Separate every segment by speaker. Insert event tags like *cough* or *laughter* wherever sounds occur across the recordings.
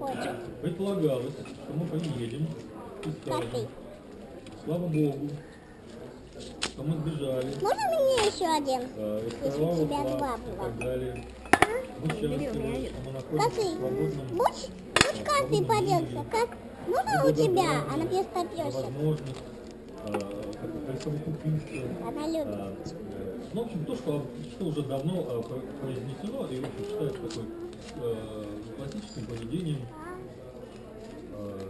Speaker 1: хочет.
Speaker 2: Предполагалось, что мы поедем и скажем,
Speaker 1: Коты.
Speaker 2: слава богу, что мы сбежали,
Speaker 1: Можно мне еще один?
Speaker 2: э, из
Speaker 1: Если у тебя два было.
Speaker 2: далее. Мы счастливы, что мы находимся
Speaker 1: Коты.
Speaker 2: в свободном
Speaker 1: Будь, будь как ты поделся? Как? Можно у тебя? Она без попёрся.
Speaker 2: возможность э, присовокупиться.
Speaker 1: Она любит.
Speaker 2: э, э, Ну, в общем, то, что, что уже давно э, про- произнесено и в общем, считается такой э, классическим поведением э,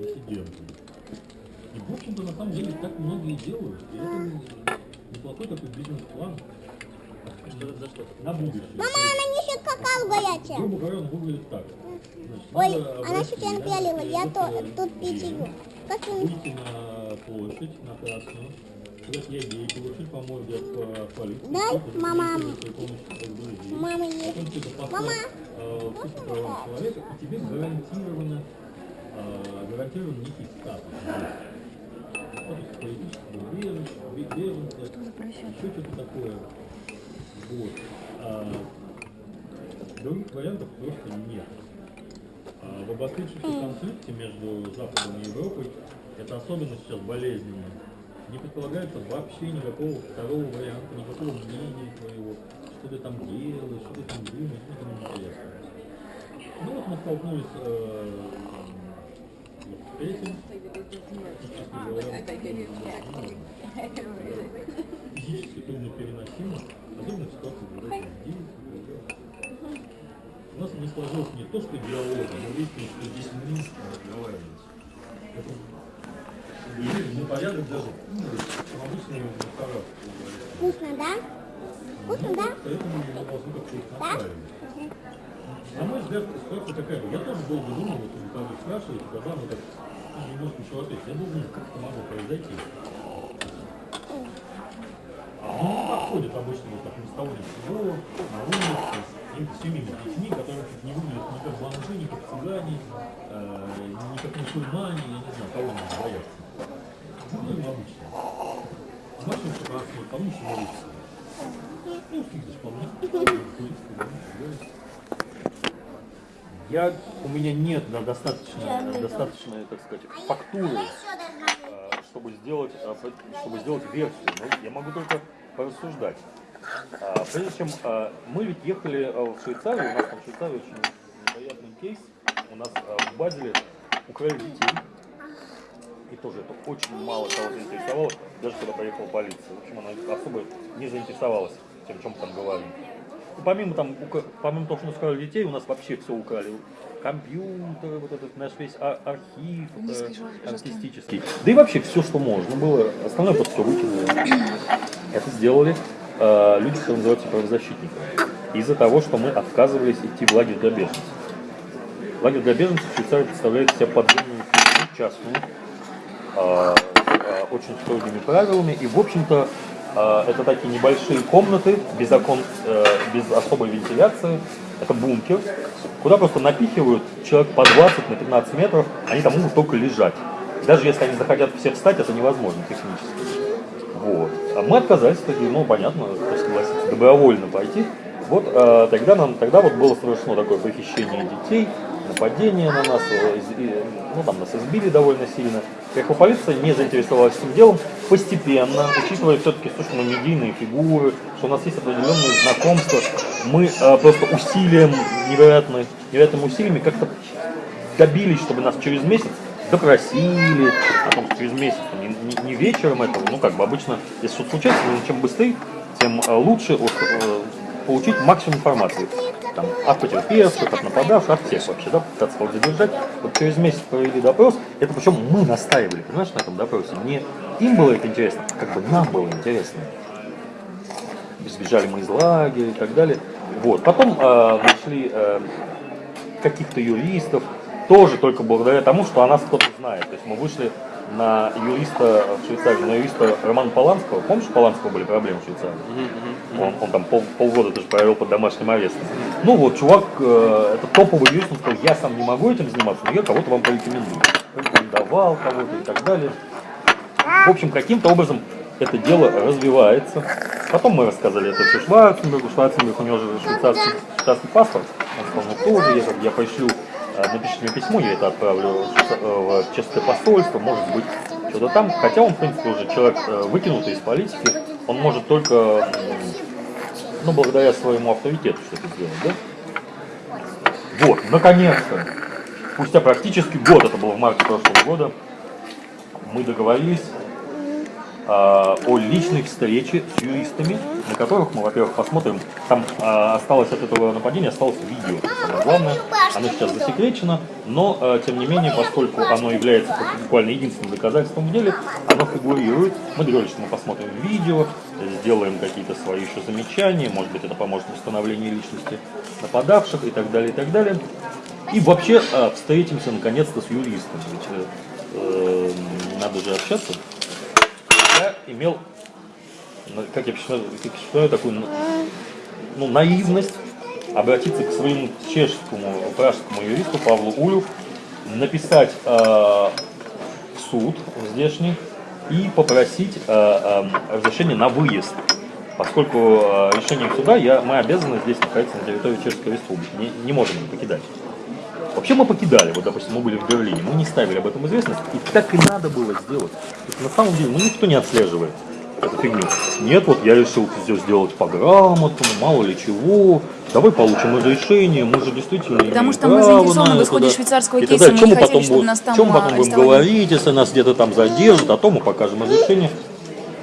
Speaker 2: диссидентов. И, в общем-то, на самом деле, так многие делают. И это неплохой такой бизнес-план на будущее.
Speaker 1: Мама, она несет какао горячее.
Speaker 2: Грубо говоря, он выглядит так. Значит,
Speaker 1: Ой, она не
Speaker 2: внимание,
Speaker 1: напялила, я то,
Speaker 2: это
Speaker 1: тут питью.
Speaker 2: время.
Speaker 1: Как ты
Speaker 2: Выйти на площадь, на Красную, сказать я по морде от э, полиции.
Speaker 1: Дай,
Speaker 2: кто-то
Speaker 1: мама. Мама есть. Мама,
Speaker 2: э, правам человека, и тебе гарантировано, э, гарантирован некий статус. Есть политического беженца, еще что-то такое. Вот. А, других вариантов просто нет. А в обострившемся конфликте между Западом и Европой это особенно сейчас болезненно. Не предполагается вообще никакого второго варианта, никакого мнения твоего, что ты там делаешь, что ты там думаешь, это не интересно. Ну вот мы столкнулись э, вот с этим, физически трудно переносимо, особенно в ситуации, когда ты у нас не сложилось не то, что диалога, но выяснилось, что здесь не разговариваем. Это ну, порядок даже ну, чем обычные рестораны.
Speaker 1: вкусно, да? Вкусно, да?
Speaker 2: Поэтому мы должны как-то настраивать. На мой взгляд, ситуация такая. Я тоже долго думал, вот вы когда спрашиваете, когда мы так ну, немножко еще ответить. Я думал, как это могло произойти. Ну, не подходит обычно вот так ни с того ни с сего, на улице, с какими-то семьями детьми, которые не выглядят ни как бомжи, ни как цыгане, э, ни как мусульмане, я не знаю, кого надо бояться. Выглядим обычно. С нашим прекрасным, помнишь, улице. Я, у меня нет да, достаточно, достаточной, так сказать, фактуры, э, чтобы сделать, чтобы сделать версию. Но я могу только порассуждать. А, Прежде чем а, мы ведь ехали а, в Швейцарию, у нас там в Швейцарии очень неприятный кейс. У нас а, в Базеле украли детей. И тоже это очень мало кого заинтересовало, даже когда приехала полиция. В общем, она особо не заинтересовалась о чем мы там говорим. И помимо, там, помимо того, что у нас украли детей, у нас вообще все украли. Компьютеры, вот этот наш весь а- архив э, артистический. Да и вообще все, что можно было. Остальное просто все выкинули. Это сделали э, люди, которые называются правозащитниками. Из-за того, что мы отказывались идти в лагерь для беженцев. Лагерь для беженцев в Швейцарии представляет себя подземную частную, э, э, очень строгими правилами. И, в общем-то, э, это такие небольшие комнаты, без окон, э, без особой вентиляции. Это бункер, куда просто напихивают человек по 20 на 15 метров, они там могут только лежать. Даже если они захотят все встать, это невозможно технически. Вот. А мы отказались, такие, ну понятно, кто согласится добровольно пойти. Вот э, тогда нам, тогда вот было совершено такое похищение детей, нападение на нас, э, ну там нас избили довольно сильно. Приехала полиция, не заинтересовалась этим делом. Постепенно, учитывая все-таки, что мы медийные фигуры, что у нас есть определенные знакомства, мы э, просто усилием, невероятно, невероятными усилиями как-то добились, чтобы нас через месяц допросили, а потом через месяц, не, не- вечером этого, ну как бы обычно, если что-то случается, чем быстрее, тем э, лучше э, получить максимум информации. Там, от потерпевших, от нападавших, от всех вообще, да, пытаться кого-то задержать. Вот через месяц провели допрос, это причем мы настаивали, понимаешь, на этом допросе. Не им было это интересно, а как бы нам было интересно сбежали мы из лагеря и так далее. Вот. Потом э, нашли э, каких-то юристов, тоже только благодаря тому, что о нас кто-то знает. То есть мы вышли на юриста в Швейцарии, на юриста Романа Поланского. Помнишь, у Поланского были проблемы в Швейцарии? Он, он там пол- полгода даже провел под домашним арестом. Ну вот, чувак, э, это топовый юрист, он сказал, я сам не могу этим заниматься, но я кого-то вам порекомендую. Порекомендовал кого-то и так далее. В общем, каким-то образом это дело развивается. Потом мы рассказали это все Шварценбергу. Шварценберг, у него же швейцарский, швейцарский паспорт. Он сказал, ну тоже, я, я пошлю, напишите мне письмо, я это отправлю в чешское посольство, может быть, что-то там. Хотя он, в принципе, уже человек э, выкинутый из политики, он может только, ну, благодаря своему авторитету что-то сделать, да? Вот, наконец-то, спустя практически год, это было в марте прошлого года, мы договорились а, о личной встрече с юристами, на которых мы, во-первых, посмотрим, там а, осталось от этого нападения, осталось видео, самое главное, оно сейчас засекречено, но, а, тем не менее, поскольку оно является буквально единственным доказательством в деле, оно фигурирует, мы договорились, что мы посмотрим видео, сделаем какие-то свои еще замечания, может быть, это поможет в установлении личности нападавших и так далее, и так далее. И вообще встретимся наконец-то с юристом, ведь э, надо же общаться я имел, как я считаю, такую ну, наивность обратиться к своему чешскому, пражскому юристу Павлу Улю, написать э, в суд здешний и попросить э, э, разрешение на выезд. Поскольку э, решением суда я, мы обязаны здесь находиться на территории Чешской Республики, не, не можем покидать. Вообще мы покидали, вот, допустим, мы были в Берлине, мы не ставили об этом известность, и так и надо было сделать. То есть, на самом деле, ну никто не отслеживает эту фигню. Нет, вот я решил все сделать по грамотному, мало ли чего, давай получим разрешение, мы же действительно
Speaker 3: Потому что мы заинтересованы в исходе швейцарского кейса, мы
Speaker 2: не
Speaker 3: хотели, чтобы нас там
Speaker 2: Чем мы потом будем говорить, если нас где-то там задержат, а то мы покажем разрешение.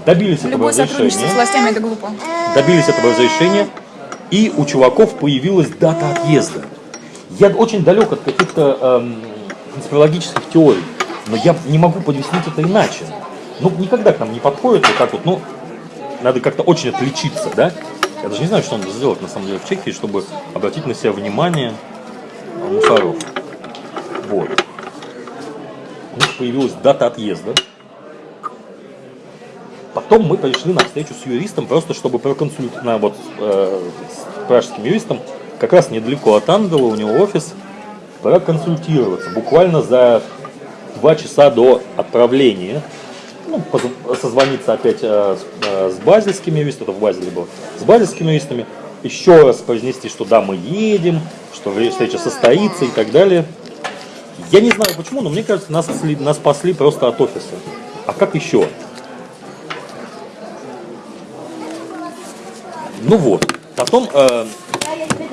Speaker 2: Добились
Speaker 3: Любое
Speaker 2: этого разрешения.
Speaker 3: с властями это глупо.
Speaker 2: Добились этого разрешения, и у чуваков появилась дата отъезда. Я очень далек от каких-то эм, теорий, но я не могу подъяснить это иначе. Ну, никогда к нам не подходит вот так вот, ну, надо как-то очень отличиться, да? Я даже не знаю, что надо сделать, на самом деле, в Чехии, чтобы обратить на себя внимание мусоров. Вот. У них появилась дата отъезда. Потом мы пришли на встречу с юристом, просто чтобы проконсультировать, вот, э, с пражским юристом, как раз недалеко от Ангела, у него офис, проконсультироваться буквально за два часа до отправления. Ну, созвониться опять э, с, э, с базельскими юристами, это в Базеле было, с базельскими юристами, еще раз произнести, что да, мы едем, что встреча состоится и так далее. Я не знаю почему, но мне кажется, нас спасли, нас спасли просто от офиса. А как еще? Ну вот. Потом э,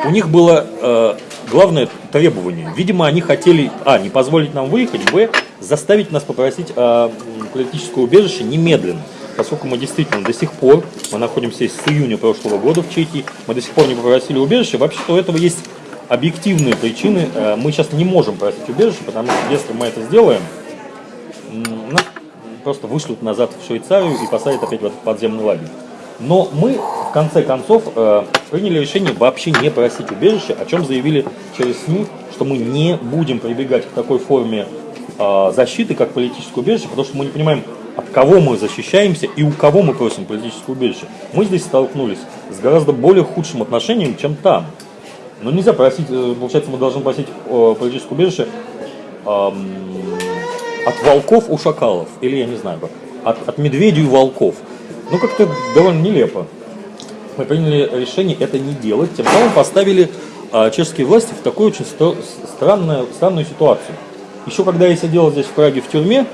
Speaker 2: у них было э, главное требование. Видимо, они хотели, а, не позволить нам выехать, б, заставить нас попросить э, политическое убежище немедленно. Поскольку мы действительно до сих пор, мы находимся с июня прошлого года в Чехии, мы до сих пор не попросили убежище, вообще-то у этого есть объективные причины. Э, мы сейчас не можем просить убежище, потому что если мы это сделаем, нас просто вышлют назад в Швейцарию и посадят опять в этот подземный лагерь. Но мы, в конце концов, э, приняли решение вообще не просить убежище, о чем заявили через СМИ, что мы не будем прибегать к такой форме э, защиты, как политическое убежище, потому что мы не понимаем, от кого мы защищаемся и у кого мы просим политическое убежище. Мы здесь столкнулись с гораздо более худшим отношением, чем там. Но нельзя просить, э, получается, мы должны просить политическое убежище от волков у шакалов, или я не знаю, от, от медведей у волков. Ну, как-то довольно нелепо. Мы приняли решение это не делать, тем самым поставили а, чешские власти в такую очень странную, странную ситуацию. Еще когда я сидел здесь в Праге в тюрьме,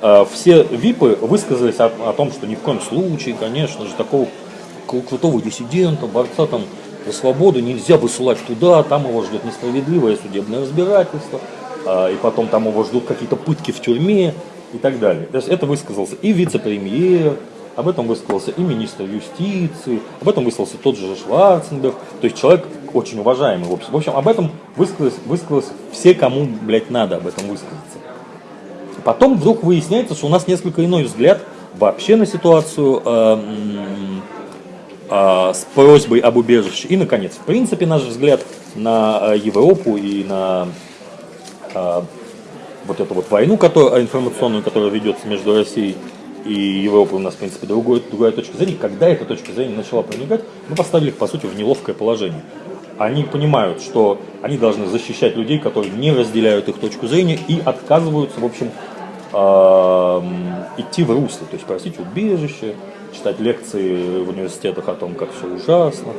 Speaker 2: а, все ВИПы высказались о, о том, что ни в коем случае, конечно же, такого крутого диссидента, борца там за свободу нельзя высылать туда, там его ждет несправедливое судебное разбирательство, а, и потом там его ждут какие-то пытки в тюрьме и так далее. То есть это высказался и вице-премьер, об этом высказался и министр юстиции, об этом высказался тот же Шварценберг, то есть человек очень уважаемый в общем. В общем, об этом высказались, высказались все, кому, блядь, надо об этом высказаться. Потом вдруг выясняется, что у нас несколько иной взгляд вообще на ситуацию э, э, с просьбой об убежище. И, наконец, в принципе, наш взгляд на э, Европу и на э, вот эту вот войну которую, информационную, которая ведется между Россией и Европа у нас, в принципе, другой, другая точка зрения. Когда эта точка зрения начала проникать, мы поставили их, по сути, в неловкое положение. Они понимают, что они должны защищать людей, которые не разделяют их точку зрения и отказываются, в общем, а, идти в русло, то есть просить убежище, читать лекции в университетах о том, как все ужасно.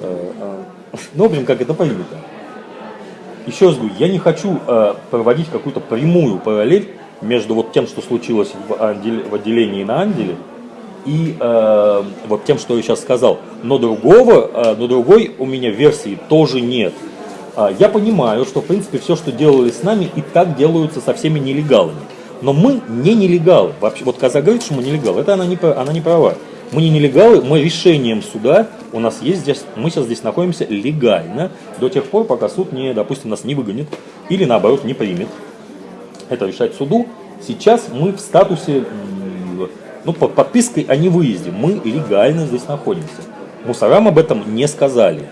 Speaker 2: Э, э, *laughs* Ну, в общем, как это принято. Еще раз говорю, я не хочу э, проводить какую-то прямую параллель между вот тем, что случилось в, отдел- в отделении на Анделе, и э, вот тем, что я сейчас сказал. Но другого, э, но другой у меня версии тоже нет. А, я понимаю, что в принципе все, что делали с нами, и так делаются со всеми нелегалами. Но мы не нелегалы. Вообще, вот Каза говорит, что мы нелегалы, это она не, она не права. Мы не нелегалы, мы решением суда, у нас есть здесь, мы сейчас здесь находимся легально, до тех пор, пока суд не, допустим, нас не выгонит, или наоборот не примет. Это решать суду. Сейчас мы в статусе, ну, под подпиской о невыезде. Мы легально здесь находимся. Мусорам об этом не сказали.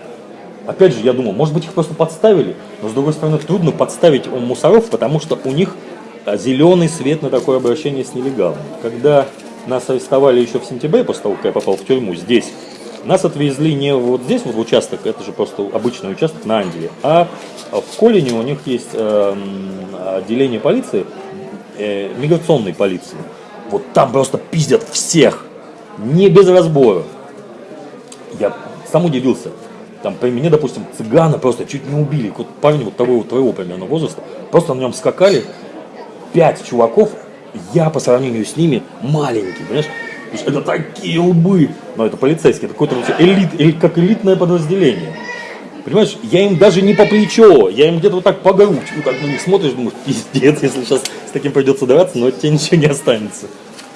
Speaker 2: Опять же, я думал, может быть, их просто подставили, но с другой стороны, трудно подставить мусоров, потому что у них зеленый свет на такое обращение с нелегалами. Когда нас арестовали еще в сентябре, после того, как я попал в тюрьму здесь, нас отвезли не вот здесь, вот в участок, это же просто обычный участок на Анделе, а в Колине у них есть эм, отделение полиции, э, миграционной полиции. Вот там просто пиздят всех, не без разбора. Я сам удивился. Там при мне, допустим, цыгана просто чуть не убили. Вот парни вот того вот твоего примерно возраста. Просто на нем скакали пять чуваков. Я по сравнению с ними маленький, понимаешь? Это такие лбы. Но это полицейские, это вообще элит, как элитное подразделение. Понимаешь, я им даже не по плечо, я им где-то вот так по грудь. Ну, как на них смотришь, думаешь, пиздец, если сейчас с таким придется драться, но от тебя ничего не останется.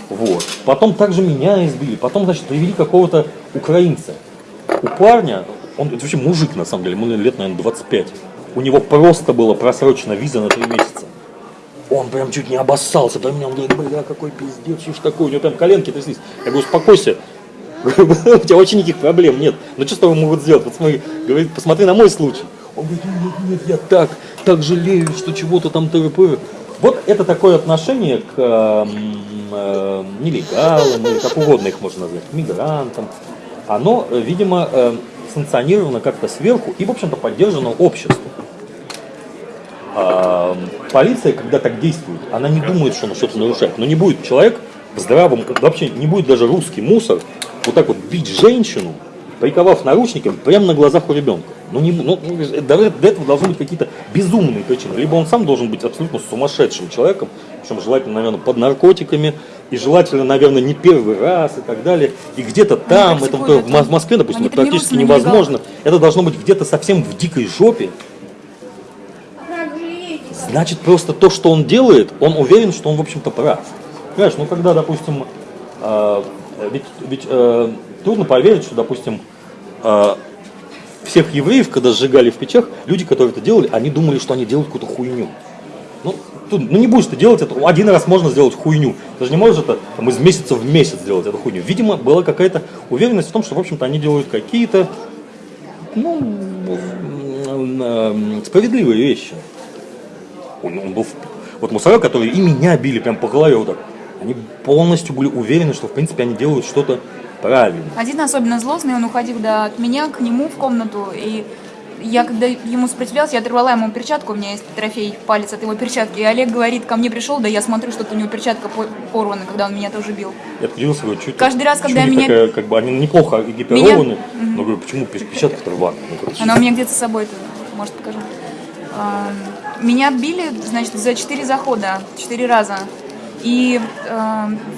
Speaker 2: Вот. Потом также меня избили. Потом, значит, привели какого-то украинца. У парня, он это вообще мужик на самом деле, ему лет, наверное, 25. У него просто была просрочена виза на 3 месяца. Он прям чуть не обоссался, прям меня, он говорит, бля, какой пиздец, что ж такое, у него прям коленки тряслись. Я говорю, успокойся, *laughs* у тебя вообще никаких проблем нет. Ну что с тобой могут сделать? Вот смотри, говорит, посмотри на мой случай. Он говорит, нет, нет, я так, так жалею, что чего-то там т.п. Вот это такое отношение к эм, э, нелегалам, или как угодно их можно назвать, мигрантам. Оно, э, видимо, э, санкционировано как-то сверху и, в общем-то, поддержано обществом. А, полиция, когда так действует, она не думает, что она что-то нарушает. Но не будет человек в здравом, вообще не будет даже русский мусор вот так вот бить женщину, приковав наручниками прямо на глазах у ребенка. Ну, не, ну, ну, до, до этого должны быть какие-то безумные причины. Либо он сам должен быть абсолютно сумасшедшим человеком, причем желательно, наверное, под наркотиками, и желательно, наверное, не первый раз и так далее. И где-то там, это в, Москве, допустим, это практически невозможно. Это должно быть где-то совсем в дикой жопе, Значит, просто то, что он делает, он уверен, что он, в общем-то, прав. Понимаешь, ну когда, допустим, э, ведь, ведь, э, трудно поверить, что, допустим, э, всех евреев, когда сжигали в печах, люди, которые это делали, они думали, что они делают какую-то хуйню. Ну, тут, ну не будешь ты делать это, один раз можно сделать хуйню. Ты же не можешь это там, из месяца в месяц сделать эту хуйню. Видимо, была какая-то уверенность в том, что, в общем-то, они делают какие-то, ну, справедливые вещи. Он, он был, в- вот мусора, которые и меня били прям по голове вот так, они полностью были уверены, что в принципе они делают что-то правильно.
Speaker 3: Один особенно злостный, он уходил да, от меня к нему в комнату, и я, когда ему сопротивлялась, я оторвала ему перчатку, у меня есть трофей, палец от его перчатки, и Олег говорит, ко мне пришел, да я смотрю, что у него перчатка по- порвана, когда он меня тоже бил.
Speaker 2: Я удивился, говорю, чуть
Speaker 3: Каждый раз, когда меня-
Speaker 2: такая, как бы они неплохо экипированы, но говорю, почему перчатка-то рваная? Ну,
Speaker 3: Она у меня где-то с собой, это, может, покажу. Меня били, значит, за четыре захода, четыре раза. И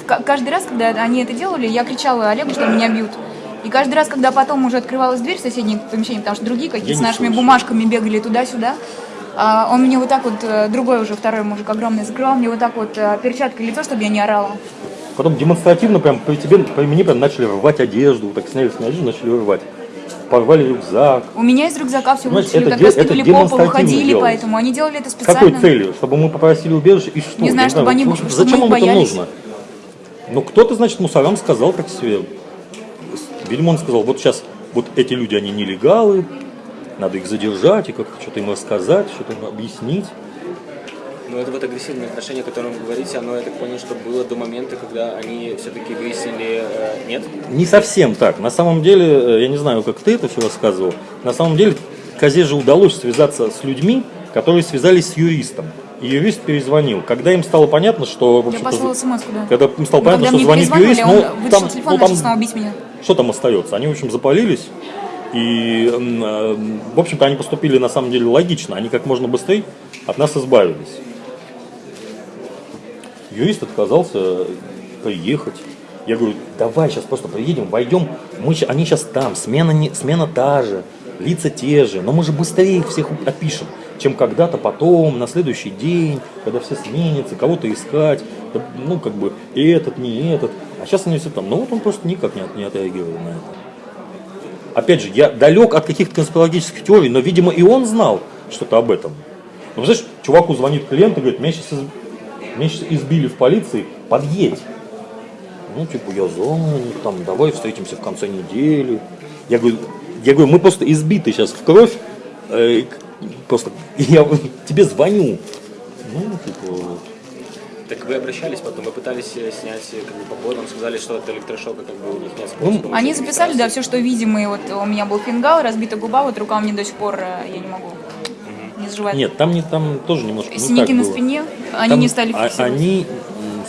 Speaker 3: ка- каждый раз, когда они это делали, я кричала Олегу, что меня бьют. И каждый раз, когда потом уже открывалась дверь в соседнее помещение, потому что другие какие-то с нашими
Speaker 2: слышу.
Speaker 3: бумажками бегали туда-сюда, а, он мне вот так вот, э, другой уже, второй мужик огромный, закрывал мне вот так вот э, перчаткой лицо, чтобы я не орала.
Speaker 2: Потом демонстративно прям при тебе, при мне прям начали рвать одежду, так сняли с меня одежду, начали рвать. Порвали рюкзак.
Speaker 3: У меня из рюкзака все вытащили,
Speaker 2: это
Speaker 3: раскидывали
Speaker 2: это
Speaker 3: по полу,
Speaker 2: демонстративно
Speaker 3: ходили,
Speaker 2: делалось.
Speaker 3: поэтому они делали это специально.
Speaker 2: какой целью? Чтобы мы попросили убежище и что?
Speaker 3: Не знаю, чтобы они-
Speaker 2: вот
Speaker 3: чтобы
Speaker 2: Зачем
Speaker 3: мы
Speaker 2: это
Speaker 3: боялись.
Speaker 2: нужно? Ну, кто-то, значит, мусорам сказал так себе. Видимо, он сказал, вот сейчас вот эти люди, они нелегалы, надо их задержать и как-то что-то им рассказать, что-то им объяснить.
Speaker 4: Но это вот агрессивное отношение, о котором вы говорите, оно, я так понял, что было до момента, когда они все-таки выяснили, э, нет?
Speaker 2: Не совсем так. На самом деле, э, я не знаю, как ты это все рассказывал, на самом деле Козе же удалось связаться с людьми, которые связались с юристом. И юрист перезвонил. Когда им стало понятно, что...
Speaker 3: Я послала смс да.
Speaker 2: Когда им стало
Speaker 3: Но
Speaker 2: понятно, что звонит юрист, ну, там,
Speaker 3: телефон
Speaker 2: ну, там
Speaker 3: меня.
Speaker 2: что там остается? Они, в общем, запалились. И, э, в общем-то, они поступили на самом деле логично. Они как можно быстрее от нас избавились. Юрист отказался приехать. Я говорю, давай сейчас просто приедем, войдем. Мы, они сейчас там, смена, не, смена та же, лица те же. Но мы же быстрее их всех опишем, чем когда-то потом, на следующий день, когда все сменятся, кого-то искать. Ну, как бы, и этот, не этот. А сейчас они все там. Ну, вот он просто никак не, не отреагировал на это. Опять же, я далек от каких-то конспирологических теорий, но, видимо, и он знал что-то об этом. Ну, знаешь, чуваку звонит клиент и говорит, меня сейчас, меня сейчас избили в полиции, подъедь. Ну, типа, я занят, там, давай встретимся в конце недели. Я говорю, я говорю, мы просто избиты сейчас в кровь, э, просто *laughs* я тебе звоню. Ну, типа, вот.
Speaker 4: Так вы обращались потом, вы пытались э, снять э, как бы, по поводам, сказали, что от электрошока как бы у них нет
Speaker 2: Ну,
Speaker 4: способа.
Speaker 3: Они записали, да, все, что видимо. И вот у меня был фингал, разбита губа, вот рука у меня до сих пор, э, я не могу, не заживает.
Speaker 2: Нет, там, не, там тоже немножко не
Speaker 3: Синяки
Speaker 2: так
Speaker 3: на
Speaker 2: было.
Speaker 3: спине, они
Speaker 2: Там
Speaker 3: не стали
Speaker 2: а-
Speaker 3: фиксировать.
Speaker 2: Они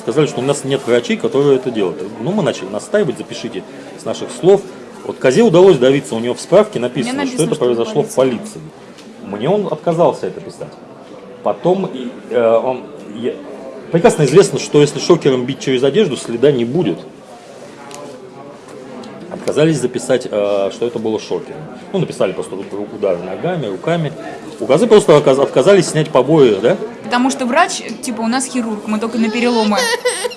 Speaker 2: сказали, что у нас нет врачей, которые это делают. Ну, мы начали настаивать, запишите с наших слов. Вот Козе удалось добиться, у него в справке написано,
Speaker 3: написано,
Speaker 2: что это
Speaker 3: что
Speaker 2: произошло в полиции. Мне он отказался это писать. Потом э, он... я- Прекрасно известно, что если шокером бить через одежду, следа не будет. Отказались записать, э, что это было шокером. Ну, написали просто удары ногами, руками. У Козы просто отказались снять побои, да?
Speaker 3: Потому что врач, типа, у нас хирург, мы только на переломы.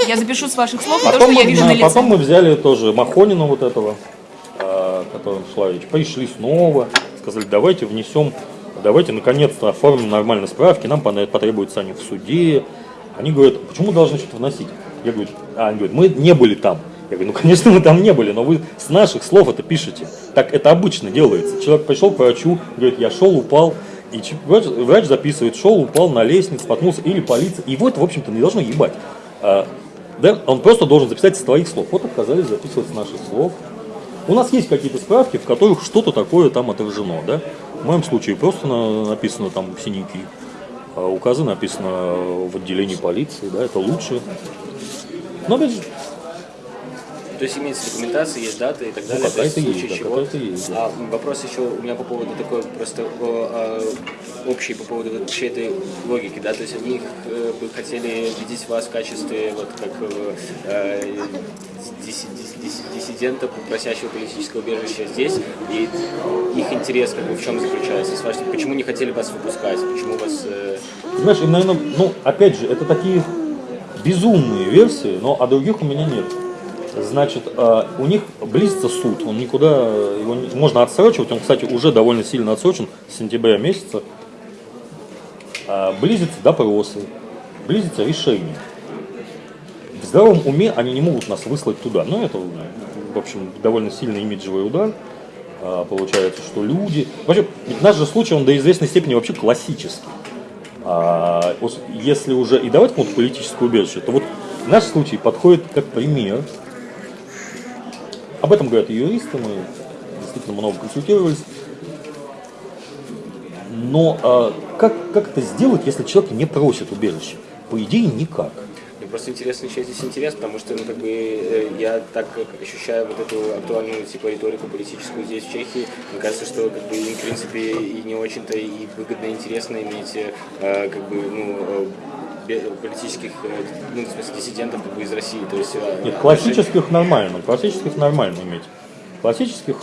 Speaker 3: Я запишу с ваших слов и то,
Speaker 2: Потом
Speaker 3: что я
Speaker 2: мы,
Speaker 3: вижу
Speaker 2: на-
Speaker 3: лице.
Speaker 2: потом мы взяли тоже Махонина вот этого, э, которым шла речь. Пришли снова, сказали, давайте внесем, давайте наконец-то оформим нормальные справки, нам потребуются они в суде. Они говорят, почему должны что-то вносить? Я говорю, а они говорят, мы не были там. Я говорю, ну конечно мы там не были, но вы с наших слов это пишете. Так это обычно делается. Человек пришел к врачу, говорит, я шел, упал, и врач, врач записывает, шел, упал на лестнице, споткнулся, или полиция. И вот, в общем-то, не должно ебать. А, да, он просто должен записать с твоих слов. Вот отказались записывать с наших слов. У нас есть какие-то справки, в которых что-то такое там отражено, да? В моем случае просто на- написано там синяки. А у Казы написано в отделении полиции, да, это лучше. Но опять же,
Speaker 4: То есть имеется документация, есть даты и так далее.
Speaker 2: Ну, какая-то есть, да,
Speaker 4: чего.
Speaker 2: какая-то есть, да.
Speaker 4: А вопрос еще у меня по поводу такой просто о, а, общий по поводу вот вообще этой логики, да, то есть они э, бы хотели видеть вас в качестве вот как э, э, дис- дис- дис- диссидента, просящего политического убежища здесь, и их интерес как бы в чем заключается? С вашей- Почему не хотели вас выпускать? Почему вас... э,
Speaker 2: знаешь, им, наверное, ну, опять же, это такие безумные версии, но а других у меня нет. Значит, э, у них близится суд, он никуда, его не- можно отсрочивать, он, кстати, уже довольно сильно отсрочен с сентября месяца. А, близятся допросы, близится решение. В здравом уме они не могут нас выслать туда. Но это, в общем, довольно сильный имиджевый удар. А, Получается, что люди... Вообще, наш же случай, он до известной степени вообще классический. А, если уже и давать кому-то политическое убежище, то вот наш случай подходит как пример. Об этом говорят юристы, мы действительно много консультировались. Но а, как, как это сделать, если человек не просит убежища? По идее, никак.
Speaker 4: Мне просто интересно, чей здесь интерес, потому что, ну, как бы, э, я так как ощущаю вот эту актуальную, типа, риторику политическую здесь, в Чехии, мне кажется, что, как бы, им, в принципе, и не очень-то и выгодно, и интересно иметь, э, как бы, ну, э, политических, э, ну, в смысле, диссидентов, как бы, из России, то есть... э,
Speaker 2: Нет, классических нормально, классических нормально иметь. Классических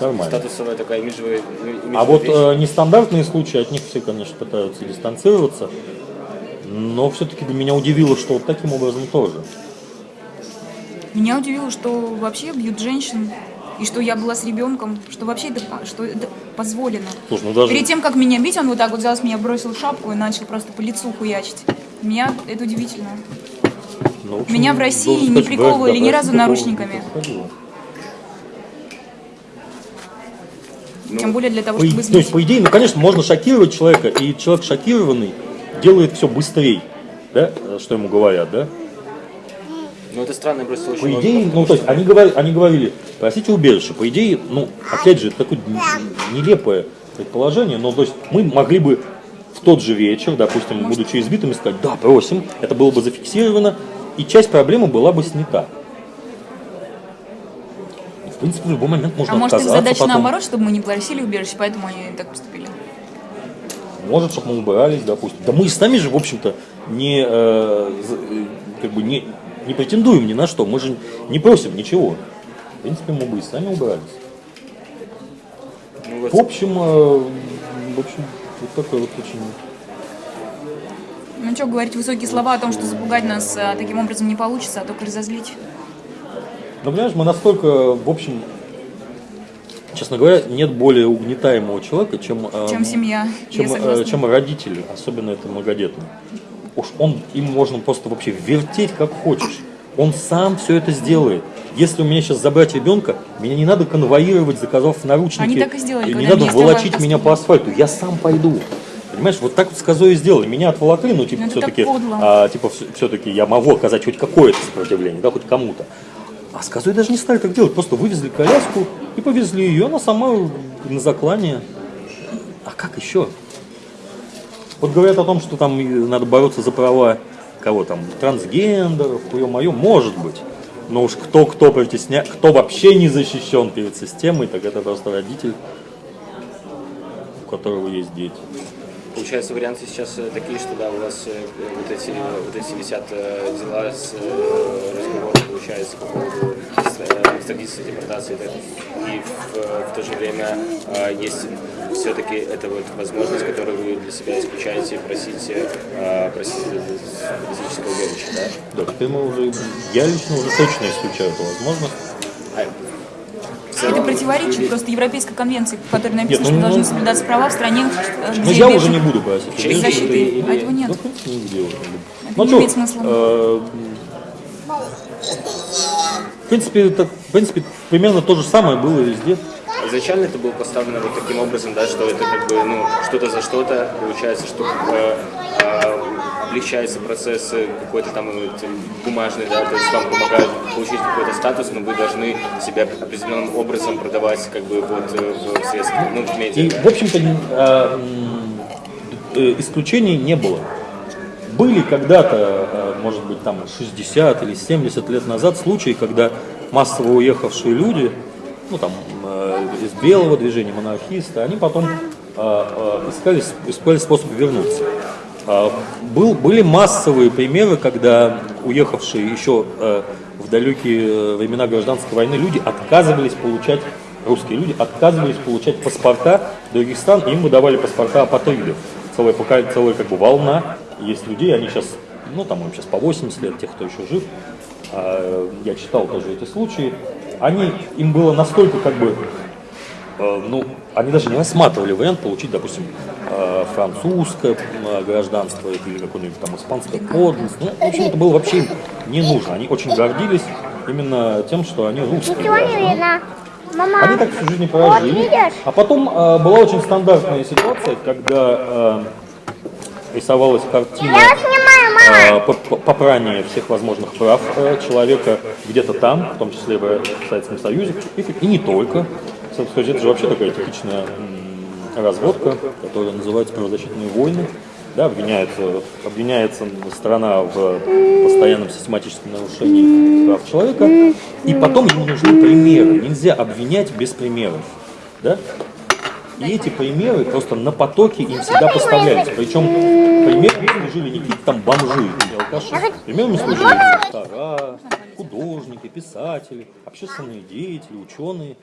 Speaker 2: нормально.
Speaker 4: Статусовая такая имиджевая, имиджевая
Speaker 2: А вот
Speaker 4: вещь.
Speaker 2: э, нестандартные случаи, от них все, конечно, пытаются дистанцироваться. Но все-таки для меня удивило, что вот таким образом тоже.
Speaker 3: Меня удивило, что вообще бьют женщин, и что я была с ребенком, что вообще это, что это позволено.
Speaker 2: Слушай, ну даже...
Speaker 3: Перед тем, как меня бить, он вот так вот взял с меня, бросил шапку и начал просто по лицу хуячить. Меня это удивительно.
Speaker 2: ну, общем,
Speaker 3: меня в России не приковывали ни разу наручниками.
Speaker 2: происходило.
Speaker 3: Тем более для того,
Speaker 2: По,
Speaker 3: чтобы
Speaker 2: и- то есть, по идее, ну, конечно, можно шокировать человека, и человек шокированный делает все быстрее, да, э, что ему говорят, да.
Speaker 4: Ну, это странно, просто очень
Speaker 2: По
Speaker 4: много,
Speaker 2: идее, ну, то есть, они, говорили, они говорили, просите убежище. По идее, ну, опять же, это такое нелепое предположение, но, то есть, мы могли бы в тот же вечер, допустим, будучи избитыми, сказать, да, просим, это было бы зафиксировано, и часть проблемы была бы снята. В принципе, в любой момент можно
Speaker 3: А может, их
Speaker 2: отказаться
Speaker 3: задача
Speaker 2: потом.
Speaker 3: наоборот, чтобы мы не просили убежище, поэтому они так поступили.
Speaker 2: Может, чтобы мы убирались, допустим. Да мы и сами же, в общем-то, не, э, э, как бы не, не претендуем ни на что. Мы же не просим ничего. В принципе, мы бы и сами убирались.
Speaker 4: Ну, вот
Speaker 2: В общем, э, в общем, вот такой вот очень...
Speaker 3: Ну что, говорить высокие слова о том, что запугать нас а, таким образом не получится, а только разозлить.
Speaker 2: Но понимаешь, мы настолько, в общем, честно говоря, нет более угнетаемого человека, чем, э,
Speaker 3: Чем семья,
Speaker 2: чем, э, чем родители, особенно это многодетные. Уж он, им можно просто вообще вертеть как хочешь. Он сам все это сделает. Если у меня сейчас забрать ребенка, меня не надо конвоировать, заказав наручники.
Speaker 3: Они так и сделали,
Speaker 2: не
Speaker 3: когда
Speaker 2: надо волочить меня по асфальту. Я сам пойду. Понимаешь, вот так вот с козой и сделали. Меня отволокли, ну, типа,
Speaker 3: Ну,
Speaker 2: все-таки, а, типа, все-таки я могу оказать хоть какое-то сопротивление, да, хоть кому-то. А с козой даже не стали так делать, просто вывезли коляску и повезли ее, она сама на заклание. А как еще? Вот говорят о том, что там и надо бороться за права кого там, трансгендеров, мое, может быть. Но уж кто кто притесня... кто вообще не защищен перед системой, так это просто родитель, у которого есть дети.
Speaker 4: Получается, варианты сейчас э, такие, что да, у вас э, вот эти, вот эти висят э, дела с разговором, получается, по поводу экстрадиции, депортации. да. И в, в то же время э, есть все-таки эта вот возможность, которую вы для себя исключаете, просить, э, просить физического убежища, да?
Speaker 2: Да, теперь мы уже, я лично уже точно исключаю эту возможность.
Speaker 4: А,
Speaker 3: Это противоречит просто Европейской конвенции, в которой написано,
Speaker 2: Нет, ну,
Speaker 3: что должны
Speaker 2: ну,
Speaker 3: соблюдаться права в стране, э,
Speaker 2: Но
Speaker 3: где
Speaker 2: я
Speaker 3: убежище-
Speaker 2: уже не буду просить.
Speaker 4: Чехии
Speaker 2: убежище.
Speaker 3: защиты.
Speaker 4: или-
Speaker 3: А этого нет.
Speaker 2: Ну, в принципе, нигде уже не буду.
Speaker 3: Это
Speaker 2: Ну,
Speaker 3: не имеет смысла.
Speaker 2: э, В принципе, это, в принципе, примерно то же самое было везде.
Speaker 4: Изначально это было поставлено вот таким образом, да, что это как бы, ну, что-то за что-то, получается, что э, э, облегчается процесс какой-то там э, бумажный, да, то есть вам помогают получить какой-то статус, но вы должны себя определенным образом продавать как бы вот э, в средствах, ну, в медиа,
Speaker 2: И,
Speaker 4: да.
Speaker 2: в общем-то, а, э, исключений не было. Были когда-то, э, может быть, там 60 или 70 лет назад случаи, когда массово уехавшие люди, ну там из белого движения, монархисты, они потом э, э, искали, искали способ вернуться. А, Был, были массовые примеры, когда уехавшие еще в далекие э, времена гражданской войны люди отказывались получать, русские люди отказывались получать паспорта других стран, им выдавали паспорта апатридов. Целая, пока, целая как бы волна есть людей, они сейчас, ну там им сейчас по 80 лет, тех, кто еще жив, А, я читал тоже эти случаи, они, им было настолько как бы Э, ну, они даже не рассматривали вариант получить, допустим, э, французское э, гражданство или какое-нибудь там испанское подданство. Ну, в общем, это было вообще им не нужно. Они очень гордились именно тем, что они русские граждане.
Speaker 1: Мама,
Speaker 2: Они так всю жизнь и прожили.
Speaker 1: видишь?
Speaker 2: А потом э, была очень стандартная ситуация, когда э, рисовалась картина
Speaker 1: я снимаю, мама.
Speaker 2: э, по- по- попрание всех возможных прав э, человека где-то там, в том числе в Советском Союзе, и, и не только. Собственно, это же вообще такая типичная разводка, которая называется правозащитные войны. Да, обвиняется, обвиняется страна в постоянном систематическом нарушении прав человека, и потом ему нужны примеры. Нельзя обвинять без примеров. Да? И эти примеры просто на потоке им всегда поставлялись. Причем примерами служили не какие-то там бомжи или алкаши. Примерами служили доктора, художники, писатели, общественные деятели, ученые.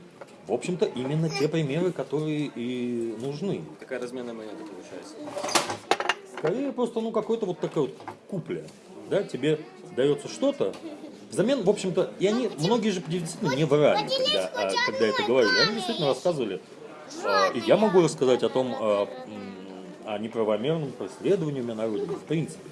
Speaker 2: В общем-то, именно те примеры, которые и нужны.
Speaker 4: Такая разменная монета получается.
Speaker 2: Скорее просто, ну, какой-то вот такой вот купля. Да, тебе дается что-то, взамен, в общем-то, и они, многие же действительно не врали, когда, а, когда это говорили. Они действительно рассказывали, и я могу рассказать о том, а, м, о неправомерном преследовании меня в принципе.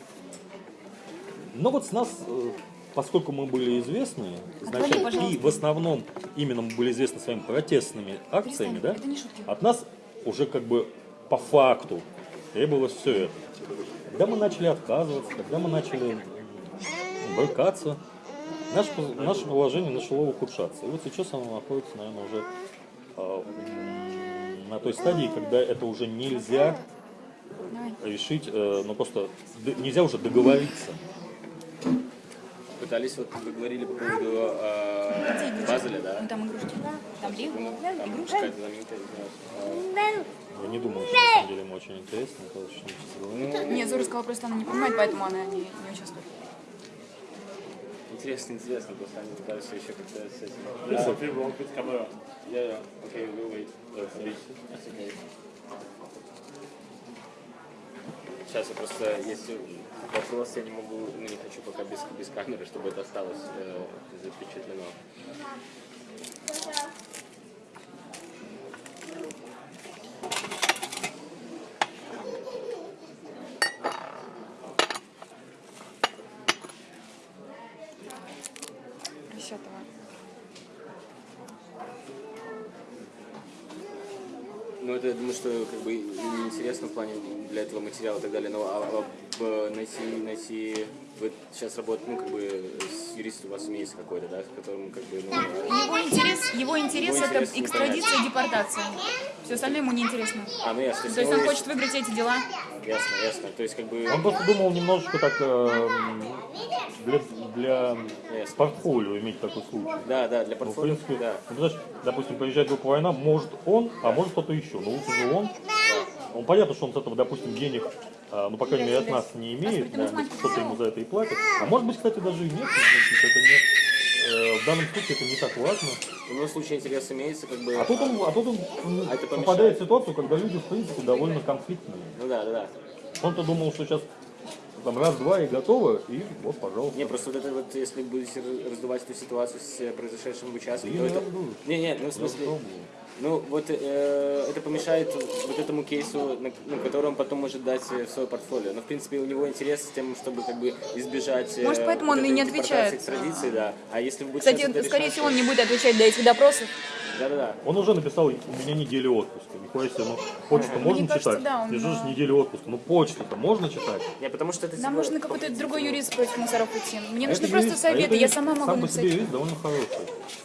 Speaker 2: Но вот с нас, э, поскольку мы были известны изначально, и в основном именно мы были известны своими протестными акциями, да, от нас уже как бы по факту требовалось все это. Когда мы начали отказываться, когда мы начали брыкаться, наше, наше положение начало ухудшаться. И вот сейчас оно находится, наверное, уже а, на той стадии, когда это уже нельзя решить, э, ну просто нельзя уже договориться.
Speaker 4: Пытались, вот вы говорили по поводу э, Базеля, да?
Speaker 3: Вон там игрушки. Там Лего.
Speaker 4: Ну, там знаю,
Speaker 2: Я не думаю, что на самом деле ему очень интересно. Это очень интересно.
Speaker 3: Нет, Зора сказала, просто она не понимает, поэтому она не, не участвует.
Speaker 4: Интересно, интересно, просто они пытаются еще как-то с этим.
Speaker 2: There's something wrong with camera.
Speaker 4: yeah, yeah. Okay, we'll wait. That's okay. Сейчас я просто, если вопрос, я не могу, ну не хочу пока без, без камеры, чтобы это осталось э, запечатлено.
Speaker 3: Десятого.
Speaker 4: Ну, это, я думаю, что как бы неинтересно в плане для этого материала и так далее, но а, а, б- найти, найти, вы сейчас работаете, ну, как бы, с юристом у вас имеется какой-то, да, с которым, как бы, ну,
Speaker 3: Его интерес, его интерес
Speaker 4: Его
Speaker 3: это
Speaker 4: интерес не
Speaker 3: экстрадиция и депортация. Все остальное ему не интересно.
Speaker 4: а, ну, ясно,
Speaker 3: То есть он хочет выиграть эти дела.
Speaker 4: Ясно, ясно, то есть, как бы,
Speaker 2: Он просто думал немножечко так э, для, для
Speaker 4: Ясно.
Speaker 2: портфолио иметь такой случай.
Speaker 4: да, да, для
Speaker 2: Ну, в
Speaker 4: портфолио,
Speaker 2: принципе,
Speaker 4: да,
Speaker 2: ну, знаешь, допустим, приезжает группа война, может он, а может кто-то еще. Но лучше же он. Он понятно, что он с этого, допустим, денег, а, ну, по крайней мере, от нас не имеет, да, кто-то ему за это и платит. А может быть, кстати, даже и нет, это не, э, в данном случае это не так важно.
Speaker 4: в любом случае интерес имеется, как бы,
Speaker 2: А тут он, а тут он
Speaker 4: А
Speaker 2: попадает в ситуацию, когда люди, в принципе, довольно конфликтные.
Speaker 4: ну, да, да, да.
Speaker 2: Он-то думал, что сейчас там раз-два и готово, и вот, пожалуйста.
Speaker 4: Не, просто вот это вот, если будете раз- раздувать эту ситуацию с э, произошедшим в участке,
Speaker 2: Да
Speaker 4: то это...
Speaker 2: не раздую.
Speaker 4: Не, не, ну в смысле... Ну, вот э, это помешает вот этому кейсу, на, ну, который он потом может дать э, в свое портфолио. Но, в принципе, у него интерес с тем, чтобы как бы избежать... э,
Speaker 3: Может, поэтому
Speaker 4: вот
Speaker 3: он и не отвечает.
Speaker 4: Экстрадиции, да. А если вы будете
Speaker 3: Кстати, скорее
Speaker 4: решать,
Speaker 3: всего, он не будет отвечать до этих допросов.
Speaker 4: Да-да-да.
Speaker 2: Он уже написал, у меня неделя отпуска. Нихуя себе, ну, почту можно
Speaker 3: кажется,
Speaker 2: читать?
Speaker 3: да, он, да.
Speaker 2: неделю отпуска. Ну, почту-то можно читать?
Speaker 4: Не, потому что это...
Speaker 3: Нам
Speaker 4: типа,
Speaker 3: нужно какой-то другой юрист против мусоров идти. Мне
Speaker 2: А
Speaker 3: нужны просто
Speaker 2: юрист- а
Speaker 3: советы, я сама могу
Speaker 2: Сам по
Speaker 3: написать.
Speaker 2: себе юрист довольно хороший.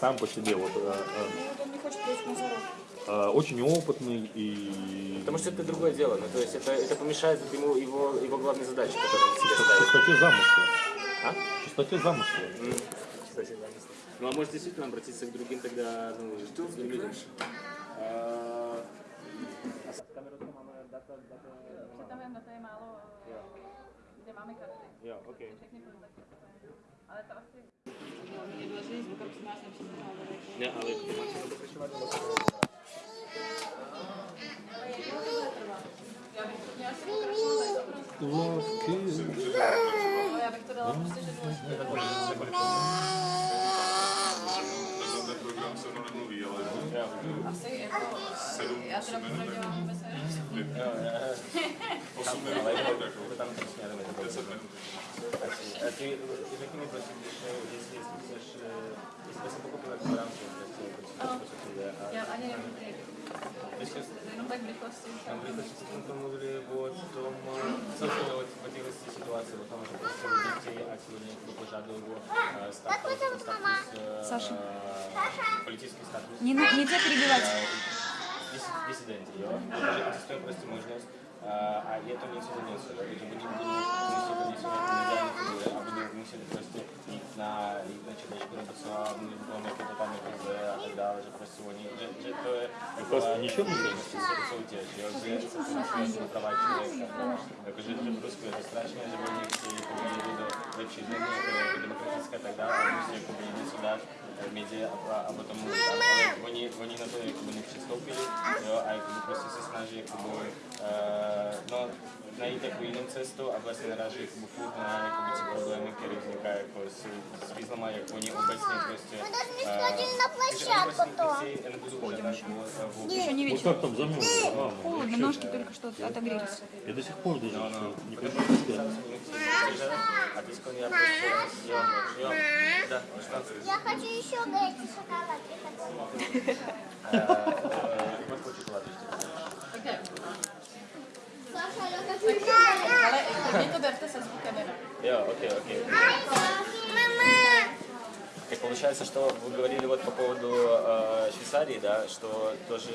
Speaker 2: Сам по себе, вот, э, э,
Speaker 3: Он не хочет против мусоров.
Speaker 2: э, очень опытный и...
Speaker 4: Потому что это другое дело. Ну, то есть это, это помешает ему его, его главной задаче, которую он себе ставит.
Speaker 2: чистоте замысла.
Speaker 4: А?
Speaker 2: Чистоте замысла.
Speaker 4: М, кстати, замысл. Ну, а может действительно обратиться к другим тогда, ну, другим людям? А, máme
Speaker 5: to je málo, kde máme karty.
Speaker 4: jo, okay.
Speaker 5: Všechny kontakty. Ale to asi...
Speaker 4: Ne, ale to pokračovat nebo
Speaker 5: Já bych to dala prostě, že to asi jako... Já teda popravdě mám vůbec nevím.
Speaker 6: 8 minut, jako
Speaker 4: tam přesně, ale to
Speaker 6: 10 minut.
Speaker 4: A ty, ty řekni mi prosím, když, eh, jestli, jestli chceš, eh, jestli jsem pochopil jako v rámci, prostě, prostě, co se jde. A
Speaker 5: Já ani nevím, kdy.
Speaker 4: když jsi
Speaker 5: Jenom tak v rychlosti.
Speaker 4: Там вы хотите о том мовили вот о том, собственно, вот в этой ситуации, о том, что просто детей, а кто пожадил его э, статус, статус э,
Speaker 3: Саша.
Speaker 4: э, политический статус.
Speaker 3: Не, на- нельзя перебивать.
Speaker 4: Existuje prostě možnost, a je to něco za něco,
Speaker 2: Просто ничего не
Speaker 4: jo? Že se porušuje jako práva člověka, jako, že, že v Rusku je to strašné, že oni chtějí jako jít do lepší země, jako, jako demokratické a tak dále, a musí jako něco dát eh, média a, a, a potom mluvit, ale, ale oni, oni na to jakoby nepřistoupili, jo, a jakoby prostě se snaží jakoby, uh, no, najít takovou jinou cestu a vlastně naráží jakoby furt na jakoby, ty problémy, které vznikají jako s, s významem, jak oni obecně prostě...
Speaker 1: Мы даже не
Speaker 4: eh,
Speaker 1: сходили на площадку то.
Speaker 3: Еще не вечер.
Speaker 2: как там
Speaker 3: Холодно, ножки только что отогрелись.
Speaker 2: Я до сих пор даже не понимаю,
Speaker 4: что?
Speaker 1: Я хочу еще эти шоколадки.
Speaker 4: Вот хочу шоколадочки.
Speaker 1: Саша, я хочу шоколад.
Speaker 5: Ale klidně to berte
Speaker 4: ok, ok.
Speaker 1: Мама.
Speaker 4: Tak получается, что вы говорили вот по поводу э, Швейцарии, да, что тоже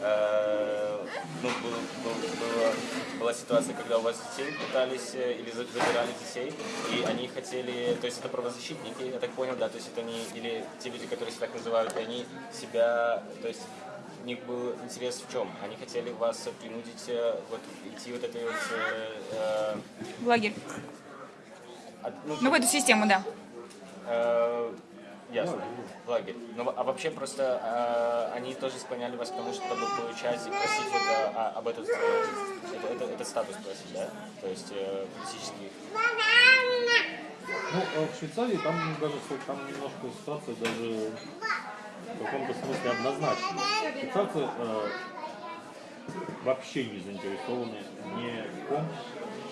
Speaker 4: э, ну, был- был- было- была ситуация, когда у вас детей пытались э, или за- забирали детей, и они хотели, то есть это правозащитники, я так понял, да, то есть это они, или те люди, которые себя так называют, и они себя, то есть у них был интерес в чем? Они хотели вас принудить э, вот идти вот этой вот, э, э,
Speaker 3: В лагерь.
Speaker 4: от- ну,
Speaker 3: Ну, в эту систему, да.
Speaker 4: Э, Ясно. В лагерь. Ну, а вообще просто э, они тоже склоняли вас к тому, чтобы получать и просить вот а- об этот, э, это, это- этот статус просить, да? То есть э, политический.
Speaker 2: Ну, а в Швейцарии там даже там немножко ситуация даже в каком-то смысле однозначная. Швейцарцы э, вообще не заинтересованы ни в ком,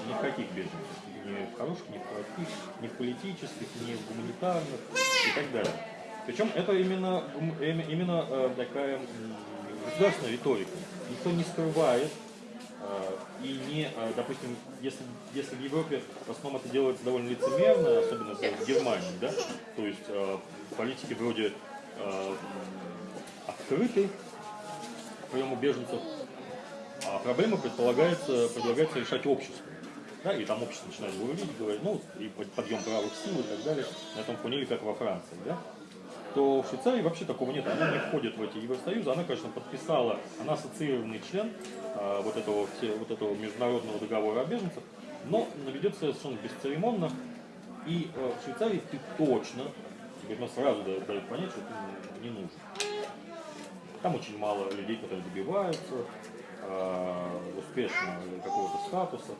Speaker 2: ни в каких беженцах. Ни в хороших, ни в плохих, ни в политических, ни в гуманитарных и так далее. Причем это именно, эми- именно э, такая государственная риторика. Никто не скрывает э, и не, э, допустим, если, если в Европе в основном это делается довольно лицемерно, особенно в Германии, да, то есть э, политики вроде э, м, открыты к приему беженцев, а проблемы предполагается, предлагается решать обществу. Да, и там общество начинает говорить, говорить, ну, и под- подъем правых сил и так далее, на этом фоне, как во Франции, да, то в Швейцарии вообще такого нет. Она не входит в эти Евросоюзы. Она, конечно, подписала, она ассоциированный член а, вот, этого, все- вот этого международного договора о беженцах, но ведет себя совершенно бесцеремонно. И э, в Швейцарии ты точно, тебе ну, сразу дают, дают понять, что ты не нужен. Там очень мало людей, которые добиваются э, успешно какого-то статуса.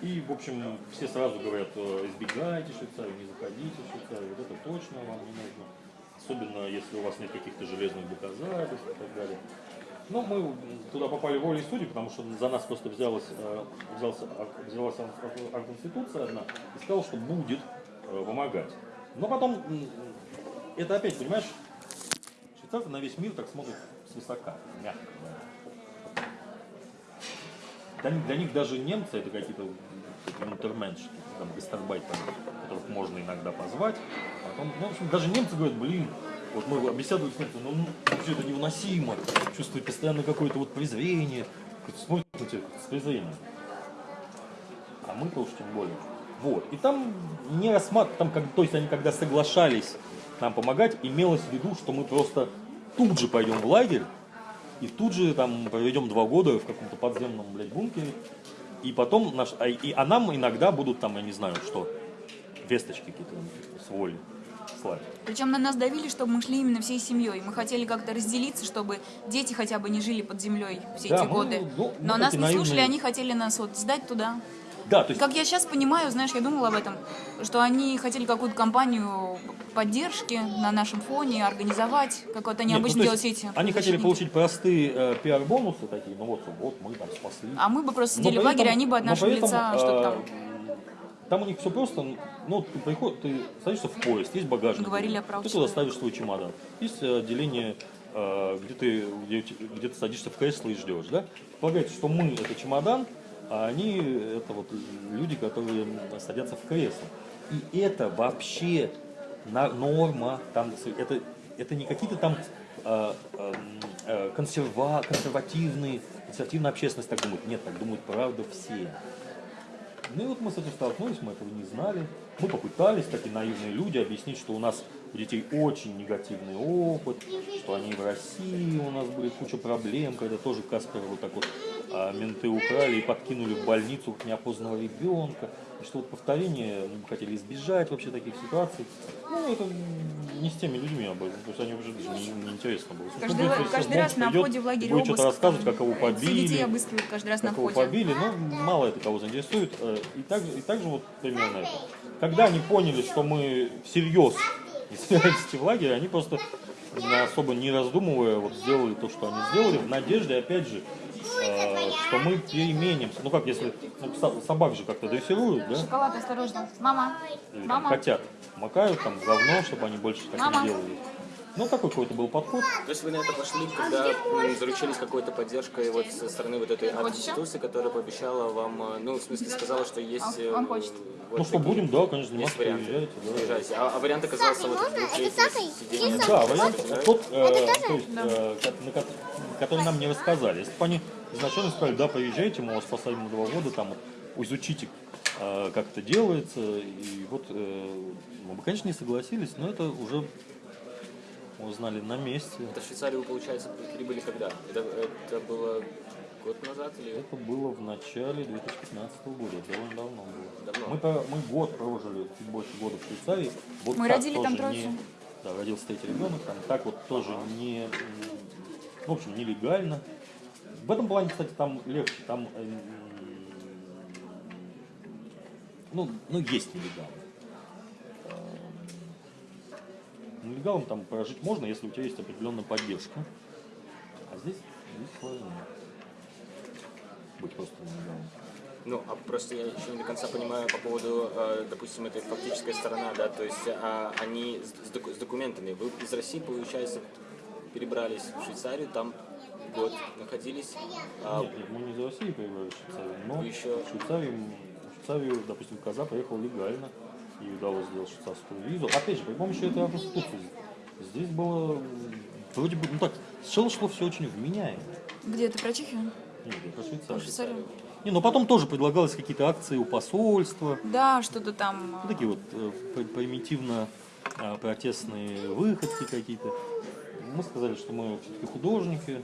Speaker 2: И, в общем, все сразу говорят, э, избегайте Швейцарию, не заходите в Швейцарию, вот это точно вам не нужно. Особенно, если у вас нет каких-то железных доказательств и так далее. Но мы туда попали волей судей, потому что за нас просто взялась, э, взялась ак- конституция одна и сказала, что будет э, помогать. Но потом, это опять, понимаешь, швейцарцы на весь мир так смотрят свысока, мягко. Для, них- для них даже немцы это какие-то такие унтерменшики, там, гастарбайтеры, которых можно иногда позвать. Потом, ну, в общем, даже немцы говорят, блин, вот мы беседуем с немцами, ну, ну вообще это невыносимо, чувствую постоянно какое-то вот презрение, смотрят на тебя с презрением. А мы-то уж тем более. Вот. И там не рассматривают, там, как, то есть они когда соглашались нам помогать, имелось в виду, что мы просто тут же пойдем в лагерь, и тут же там проведем два года в каком-то подземном, блядь, бункере. И потом наш, а, и, а нам иногда будут там, я не знаю, что, весточки какие-то с воли слать.
Speaker 3: Причем на нас давили, чтобы мы шли именно всей семьей. Мы хотели как-то разделиться, чтобы дети хотя бы не жили под землей все
Speaker 2: Да,
Speaker 3: эти
Speaker 2: мы,
Speaker 3: годы.
Speaker 2: ну,
Speaker 3: Но нас
Speaker 2: такие
Speaker 3: не слушали,
Speaker 2: наивные.
Speaker 3: они хотели нас вот сдать туда.
Speaker 2: Да, то есть
Speaker 3: Как я сейчас понимаю, знаешь, я думала об этом, что они хотели какую-то кампанию поддержки на нашем фоне организовать, как вот они
Speaker 2: Нет, ну,
Speaker 3: обычно
Speaker 2: то
Speaker 3: делают все эти.
Speaker 2: Они хотели получить простые э, пиар-бонусы такие, ну вот, вот мы там спасли.
Speaker 3: А мы бы просто
Speaker 2: Но
Speaker 3: сидели в
Speaker 2: при
Speaker 3: лагере,
Speaker 2: этом-
Speaker 3: они бы от
Speaker 2: но
Speaker 3: нашего
Speaker 2: этом,
Speaker 3: лица что-то там
Speaker 2: э, Там у них все просто, ну, ты приходишь, ты садишься в поезд, есть багажник.
Speaker 3: Говорили о правах
Speaker 2: Ты туда ставишь свой чемодан. Есть отделение, э, где ты, где, где ты садишься в кресло и ждешь, да? Полагается, что мы это чемодан, а они это вот люди, которые садятся в кресло. И это вообще норма, там, это, это не какие-то там э, э, э, консерва, консервативные, консервативная общественность так думает. Нет, так думают правда все. Ну и вот мы с этим столкнулись, мы этого не знали. Мы попытались, такие наивные люди, объяснить, что у нас у детей очень негативный опыт, что они в России, у нас были куча проблем, когда тоже Каспера вот так вот а, менты украли и подкинули в больницу неопознанного ребенка. И что вот повторение, мы бы хотели избежать вообще таких ситуаций. Ну, это не с теми людьми об этом, то есть они уже даже не, не интересно было.
Speaker 3: Каждый,
Speaker 2: Будет, если
Speaker 3: каждый раз на входе в лагерь
Speaker 2: будет что-то рассказывать, как его
Speaker 3: детей
Speaker 2: побили,
Speaker 3: обыскивают каждый раз на
Speaker 2: как его
Speaker 3: входе.
Speaker 2: побили, но мало это кого заинтересует. э, И так, и так же вот примерно это. Когда они поняли, что мы всерьез собираемся в лагерь, они просто особо не раздумывая вот сделали то, что они сделали, в надежде, опять же, э, что мы переменимся. Ну как, если ну, со- собак же как-то дрессируют, да?
Speaker 3: Шоколад, осторожно. Мама,
Speaker 2: Или там
Speaker 3: мама.
Speaker 2: котят макают там говно, чтобы они больше так
Speaker 3: Мама.
Speaker 2: не делали. Ну, такой какой-то был подход.
Speaker 4: То есть вы на это пошли, когда м, заручились какой-то поддержкой вот со стороны вот этой институции, которая пообещала вам, э, ну, в смысле, сказала, что есть... э,
Speaker 3: Он хочет.
Speaker 4: вот
Speaker 2: Ну что, будем, да, конечно, заниматься,
Speaker 4: варианты.
Speaker 2: приезжайте, да.
Speaker 4: Приезжайте. А, а вариант оказался вот
Speaker 1: можно? Это Или
Speaker 2: Да, вариант
Speaker 4: да?
Speaker 2: тот, э, то есть, э, на ко- который нам не рассказали. Если бы они изначально сказали, да, приезжайте, мы вас посадим на два года, там, изучите, э, как это делается, и вот э, мы бы, конечно, не согласились, но это уже узнали на месте.
Speaker 4: Это в Швейцарию, вы, получается, прибыли когда? Это, это было год назад или...
Speaker 2: Это было в начале 2015 года, довольно давно было.
Speaker 4: Давно.
Speaker 2: Мы, по- мы год прожили, чуть больше года в Швейцарии. Вот
Speaker 3: Мы
Speaker 2: так
Speaker 3: родили там
Speaker 2: тоже
Speaker 3: троицу.
Speaker 2: не- Да, родился третий ребенок, там так вот тоже не, в общем, нелегально. В этом плане, кстати, там легче, там, э, м, ну, ну, есть нелегалы. Э, Нелегалом там прожить можно, если у тебя есть определенная поддержка. А здесь, здесь сложнее. Быть просто нелегалом.
Speaker 4: Ну, а просто я еще не до конца понимаю по поводу, э, допустим, этой фактической сторона, да, то есть а, они с, доку- с документами. Вы из России, получается, перебрались в Швейцарию, там год находились. а,
Speaker 2: Нет, нет, мы не из России приезжали в Швейцарию, но
Speaker 4: Вы еще-
Speaker 2: в, Швейцарию, в Швейцарию, допустим, Коза приехал легально и удалось сделать швейцарскую визу. Опять же, при помощи этой конституции. Здесь было вроде бы, ну так, сначала шло все очень вменяемо.
Speaker 3: Где ты про Чехию?
Speaker 2: Нет, я про Швейцарию.
Speaker 3: Швейцарию?
Speaker 2: Не, но потом тоже предлагалось какие-то акции у посольства,
Speaker 3: Да, что-то там.
Speaker 2: ну,
Speaker 3: а,
Speaker 2: такие вот э, при- примитивно а, протестные выходки какие-то. Мы сказали, что мы все-таки художники,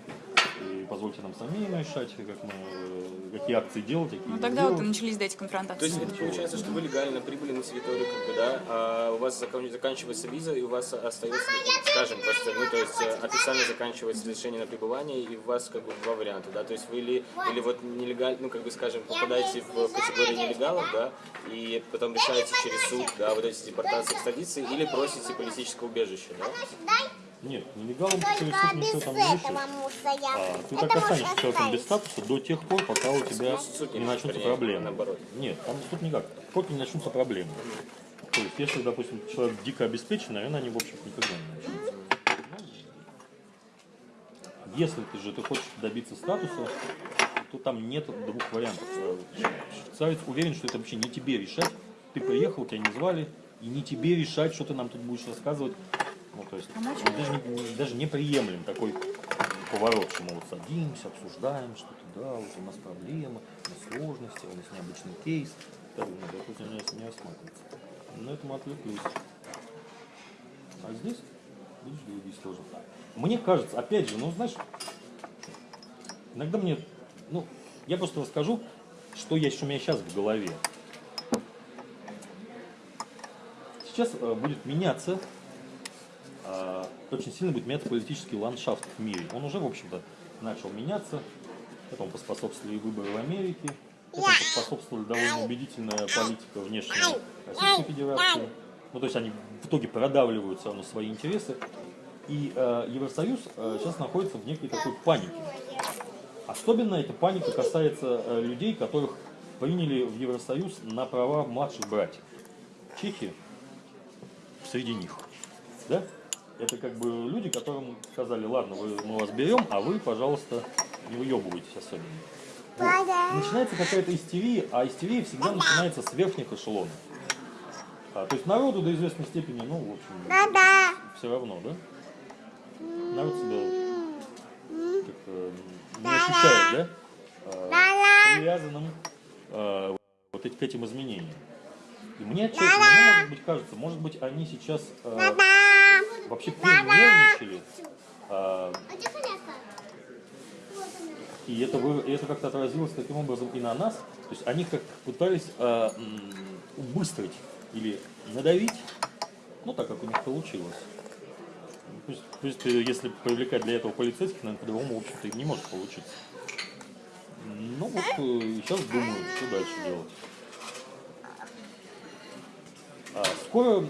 Speaker 2: позвольте нам самим решать, как мы, э, какие акции делать, какие
Speaker 3: Ну тогда вот и
Speaker 2: делать.
Speaker 3: начались да, эти
Speaker 4: То есть
Speaker 3: конфронтации.
Speaker 4: это получается, что вы легально прибыли на территорию, как бы, да, а у вас закон- заканчивается виза, и у вас остается, скажем, просто, ну, то есть э, официально заканчивается разрешение на пребывание, и у вас как бы два варианта, да, то есть вы или, или вот нелегально, ну, как бы, скажем, попадаете в категорию нелегалов, да, и потом решаете через суд, да, вот эти депортации, экстрадиции, или просите политическое убежище, да?
Speaker 2: Нет, нелегалом ты
Speaker 1: Только
Speaker 2: ничего
Speaker 1: без
Speaker 2: там
Speaker 1: этого мусора.
Speaker 2: А, ты
Speaker 1: Это
Speaker 2: так останешься человеком без статуса до тех пор, пока у тебя
Speaker 4: не
Speaker 2: начнутся проблемы.
Speaker 4: наоборот.
Speaker 2: Нет, там суд никак. Пока не начнутся проблемы. То есть, если, допустим, человек дико обеспечен, наверное, они, в общем никогда не начнутся. Если ты же ты хочешь добиться статуса, то там нет двух вариантов. Швейцарец уверен, что это вообще не тебе решать. Ты приехал, тебя не звали, и не тебе решать, что ты нам тут будешь рассказывать. Ну, то есть, даже, не, даже неприемлем такой поворот, что мы вот садимся, обсуждаем что-то, да, вот у нас проблемы, у нас сложности, у нас необычный кейс. Так, ну, это не, не рассматривается. На этом отвлеклись. А здесь, видишь, другие сложно. Мне кажется, опять же, ну, знаешь, иногда мне, ну, я просто расскажу, что, я, что у меня сейчас в голове. Сейчас э, будет меняться, очень сильно будет меняться политический ландшафт в мире. Он уже, в общем-то, начал меняться. Этому поспособствовали выборы в Америке. Этому поспособствовала довольно убедительная политика внешняя Российской Федерации. Ну, то есть они в итоге продавливают все равно свои интересы. И э, Евросоюз э, сейчас находится в некой такой панике. Особенно эта паника касается э, людей, которых приняли в Евросоюз на права младших братьев. Чехия среди них. Да? Это как бы люди, которым сказали, ладно, вы, мы вас берем, а вы, пожалуйста, не выебывайтесь особенно. Вот. Начинается какая-то истерия, а истерия всегда начинается с верхних эшелонов. А, то есть народу до известной степени, ну, в общем, все равно, да? Народ себя как-то не ощущает, да?
Speaker 1: Да-да.
Speaker 2: привязанным а, вот к этим изменениям. И мне, честно, мне, может быть, кажется, может быть, они сейчас
Speaker 1: Да-да.
Speaker 2: Вообще перенервничали, а, и это, это как-то отразилось таким образом и на нас. То есть они как пытались а, убыстрить или надавить, ну так как у них получилось. То есть, если привлекать для этого полицейских, наверное, по-другому, в общем-то, не может получиться. Ну вот э, сейчас думаю, что дальше делать. А, скоро,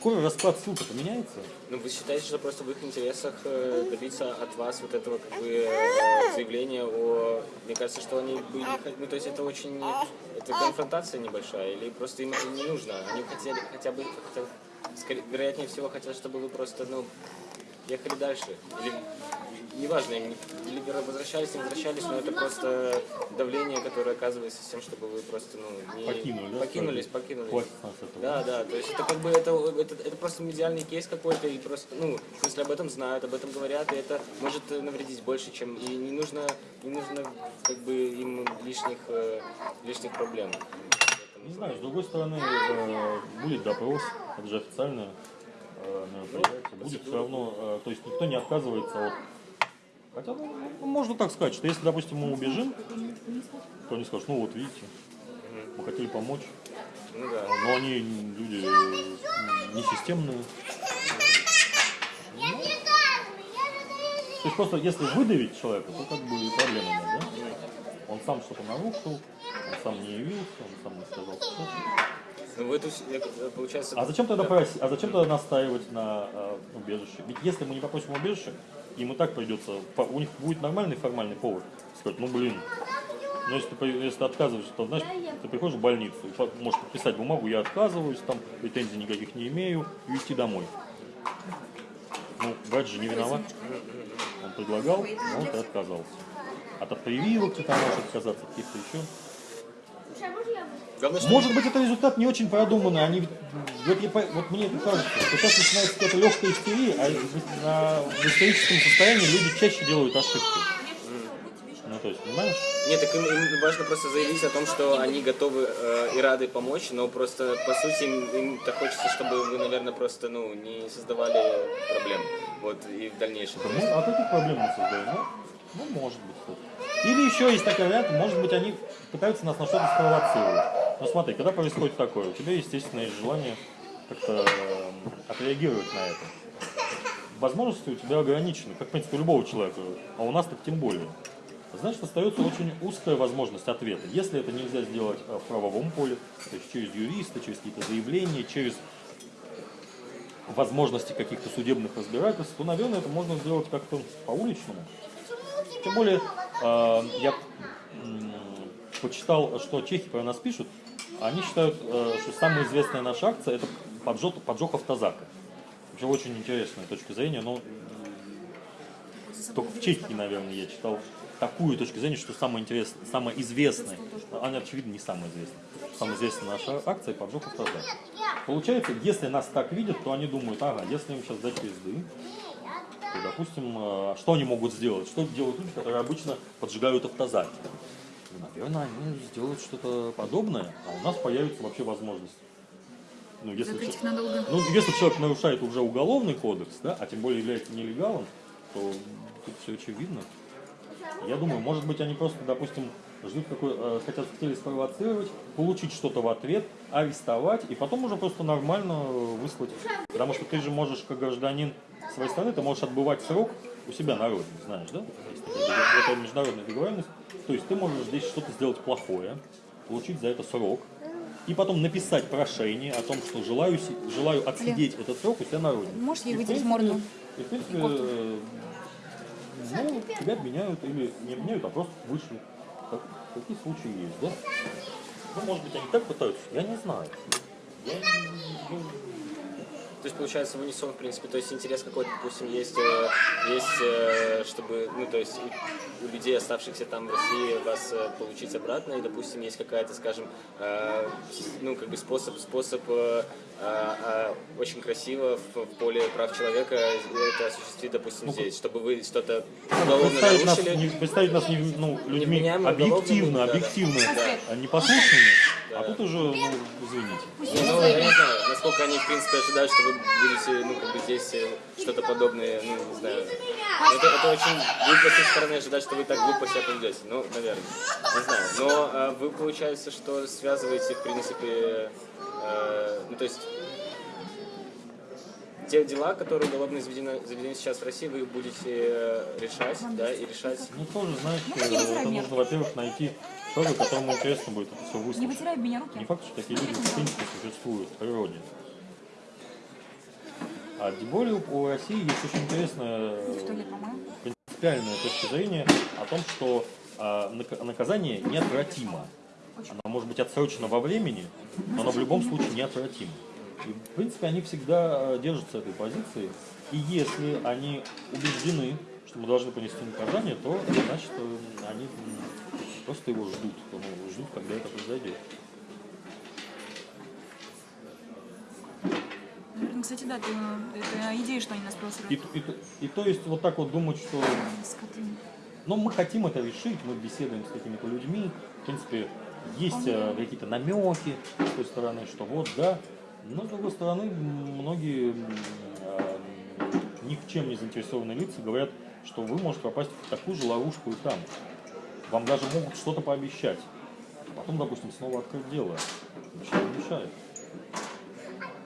Speaker 2: скоро расклад сил-то поменяется.
Speaker 4: Ну, вы считаете, что просто в их интересах э, добиться от вас вот этого как бы э, заявления о... Мне кажется, что они бы не хот- Ну, то есть это очень... Это конфронтация небольшая, или просто им это не нужно? Они хотели хотя бы... хотя скорее, вероятнее всего хотят, чтобы вы просто, ну, ехали дальше. Или, неважно, либо возвращались, не возвращались, но это просто давление, которое оказывается с тем, чтобы вы просто, ну, не...
Speaker 2: Покинули, да,
Speaker 4: Покинулись,
Speaker 2: свою-
Speaker 4: покинулись. Да, да, то есть это как бы это, это, это просто медиальный кейс какой-то, и просто, ну, в смысле об этом знают, об этом говорят, и это может э, навредить больше, чем, и не нужно, не нужно как бы им лишних, э, лишних проблем.
Speaker 2: Не знаю, с другой стороны, э, будет допрос, это же мероприятие. Будет все равно, э, то есть никто не отказывается от... Хотя, ну, ну, можно так сказать, что если, допустим, мы убежим, то они скажут, ну вот видите, мы хотели помочь,
Speaker 4: Ну
Speaker 2: но они люди э, не системные. То есть просто если выдавить человека, то как бы и проблемы нет, да? Он сам что-то нарушил, он сам не явился, он сам не сказал, что
Speaker 4: Ну, в эту, получается...
Speaker 2: а зачем тогда
Speaker 4: да.
Speaker 2: а зачем тогда настаивать на э, убежище? Ведь если мы не попросим убежище, им и так придется, у них будет нормальный формальный повод. Сказать, ну блин, ну если ты, если ты отказываешься, то знаешь, ты приходишь в больницу, и можешь подписать бумагу, я отказываюсь, там претензий никаких не имею, и уйти домой. Ну, врач же не виноват. Он предлагал, но ты отказался. От прививок ты там можешь отказаться, от каких-то еще.
Speaker 4: Главное, что
Speaker 2: Может быть, это результат не очень продуманный. Они, вот, я вот мне это кажется, что сейчас начинается какая-то легкая истерия, а в, на- в историческом состоянии люди чаще делают ошибки. Ну, то есть, понимаешь?
Speaker 4: Нет, так им, им важно просто заявить о том, что они готовы э, и рады помочь, но просто, по сути, им, им-то хочется, чтобы вы, наверное, просто, ну, не создавали проблем, вот, и в дальнейшем.
Speaker 2: Ну, а каких проблем мы создаем? Ну, ну, может быть. что-то. Или еще есть такой вариант, может быть, они пытаются нас на что-то спровоцировать. Ну, смотри, когда происходит такое, у тебя, естественно, есть желание как-то эм, отреагировать на это. Возможности у тебя ограничены, как, в принципе, у любого человека, а у нас так тем более. Значит, остается очень узкая возможность ответа. Если это нельзя сделать э, в правовом поле, то есть через юриста, через какие-то заявления, через возможности каких-то судебных разбирательств, то, наверное, это можно сделать как-то по-уличному. Тем более, э, я почитал, что чехи про нас пишут, они считают, э, что самая известная наша акция – это поджог, поджог автозака. Вообще очень интересная точка зрения, но только в Чехии, наверное, я читал такую точку зрения, что самое интересное, самое известное, она, очевидно, не самая известная, самая известная наша акция – поджог автозака. Получается, если нас так видят, то они думают, ага, если им сейчас дать пизды, то, допустим, э, что они могут сделать? Что делают люди, которые обычно поджигают автозаки? Ну, Наверное, они сделают что-то подобное, а у нас появится вообще возможность. Ну, если,
Speaker 3: Закрыть
Speaker 2: чел-
Speaker 3: их надолго.
Speaker 2: ну, если человек нарушает уже уголовный кодекс, да, а тем более является нелегалом, то тут все очевидно. Я думаю, может быть, они просто, допустим, ждут какой, э, хотят хотели спровоцировать, получить что-то в ответ, арестовать и потом уже просто нормально э, выслать. Потому что ты же можешь, как гражданин своей страны, ты можешь отбывать срок у себя на родине, знаешь, да? Есть такая договор- это международная договоренность. То есть ты можешь здесь что-то сделать плохое, получить за это срок, и потом написать прошение о том, что желаю, желаю отсидеть этот срок у себя на родине.
Speaker 3: Можешь ей
Speaker 2: И, в
Speaker 3: вытереть
Speaker 2: принципе,
Speaker 3: морду?
Speaker 2: И, в принципе, э, ну, тебя обменяют или не обменяют, а просто вышлют. Так- такие случаи есть, да? Ну, может быть, они так пытаются, я не знаю. Я ну,
Speaker 4: То есть, получается, в унисон, в принципе, то есть интерес какой-то, допустим, есть, э, есть э, чтобы, ну, то есть у, у людей, оставшихся там в России, вас э, получить обратно, и, допустим, есть какая-то, скажем, э, ну, как бы способ, способ э, э, э, очень красиво в, в поле прав человека это осуществить, допустим, здесь, чтобы вы что-то уголовно
Speaker 2: представить, нас,
Speaker 4: нарушили.
Speaker 2: не, представить нас не- ну, людьми объективно,
Speaker 4: уголовными, да, да.
Speaker 2: объективно,
Speaker 4: Да.
Speaker 2: а а тут уже, ну, извините.
Speaker 4: Ну, я не знаю, насколько они, в принципе, ожидают, что вы будете, ну, как бы здесь э, что-то подобное, ну, не знаю. Это, это очень глупо с их стороны ожидать, что вы так глупо себя поведете. Ну, наверное. Не знаю. Но э, вы, получается, что связываете, в принципе, э, ну, то есть, те дела, которые уголовно заведены, заведены сейчас в России, вы будете э, решать, да, и решать.
Speaker 2: Ну, тоже, знаешь, э, это нужно, во-первых, найти человека, которому интересно будет это все
Speaker 3: Не
Speaker 2: выслушать.
Speaker 3: вытирай об меня
Speaker 2: Не
Speaker 3: руки.
Speaker 2: факт, что такие люди в принципе существуют в природе. А тем более у России есть очень интересная принципиальная точка зрения о том, что а, нак- наказание неотвратимо. Оно может быть отсрочено во времени, но оно в любом случае неотвратимо. И, в принципе, они всегда э, держатся этой позиции. И если они убеждены, что мы должны понести наказание, то значит э, они просто его ждут, ну, ждут, когда это произойдет.
Speaker 3: Наверное, кстати, да, ты, это идея, что они нас
Speaker 2: И,
Speaker 3: провоцируют.
Speaker 2: и, и то есть вот так вот думать, что
Speaker 3: Скоты.
Speaker 2: ну, мы хотим это решить, мы беседуем с какими-то людьми, в принципе, есть э, какие-то намеки с той стороны, что вот, да, но с другой стороны, многие э, ни в чем не заинтересованные лица говорят, что вы можете попасть в такую же ловушку и там. Вам даже могут что-то пообещать. Потом, допустим, снова открыть дело. Ничего не мешает.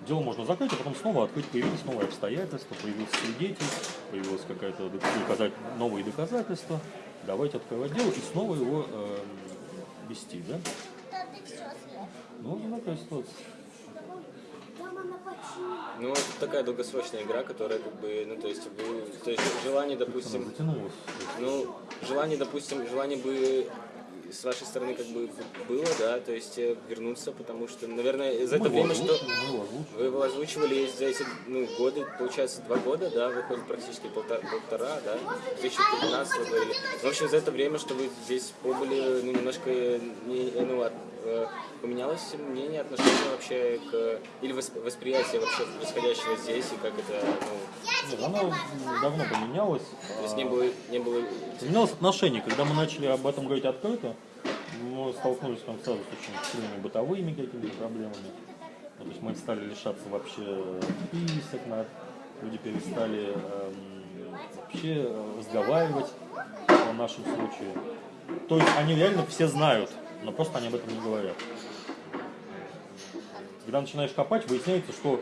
Speaker 2: Дело можно закрыть, а потом снова открыть, появились новые обстоятельства, появился свидетель, появилось какая-то доказать, новые доказательства. Давайте открывать дело и снова его э, вести, да? Ну, вот такая ситуация.
Speaker 4: Ну, это такая долгосрочная игра, которая как бы, ну, то есть, вы, то есть желание, допустим, ну, желание, допустим, желание бы с вашей стороны как бы было, да, то есть э, вернуться, потому что, наверное, за это
Speaker 2: Мы
Speaker 4: время, что вы его озвучивали за эти ну, годы, получается, два года, да, выходит практически полтора, полтора да, 2015 вы говорили. В общем, за это время, что вы здесь побыли, ну, немножко, не, ну, э, поменялось мнение, отношение вообще к, или восп- восприятие вообще происходящего здесь, и как это, ну,
Speaker 2: Нет, оно давно поменялось.
Speaker 4: то есть не было, не было
Speaker 2: Изменилось отношение. Когда мы начали об этом говорить открыто, мы столкнулись там сразу с очень сильными бытовыми какими-то проблемами. Ну, то есть мы стали лишаться вообще список, на- люди перестали эм, вообще э, разговаривать о нашем случае. То есть они реально все знают, но просто они об этом не говорят. Когда начинаешь копать, выясняется, что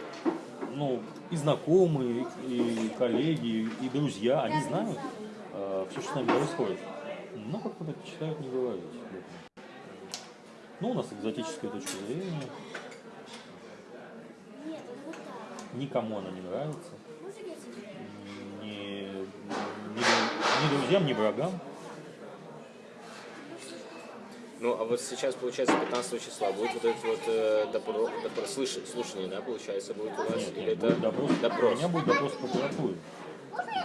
Speaker 2: ну, и знакомые, и коллеги, и друзья, они знают все, что с нами происходит. Но как-то предпочитают не говорить. Ну, у нас экзотическая точка зрения. Никому она не нравится. Ни, ни, ни друзьям, ни врагам.
Speaker 4: Ну, а вот сейчас, получается, 15 числа будет вот этот вот э, допро, допро- слыш- слушание, да, получается, будет у вас?
Speaker 2: Нет,
Speaker 4: Или
Speaker 2: нет,
Speaker 4: это
Speaker 2: будет допрос.
Speaker 4: допрос?
Speaker 2: У меня будет допрос в прокуратуре.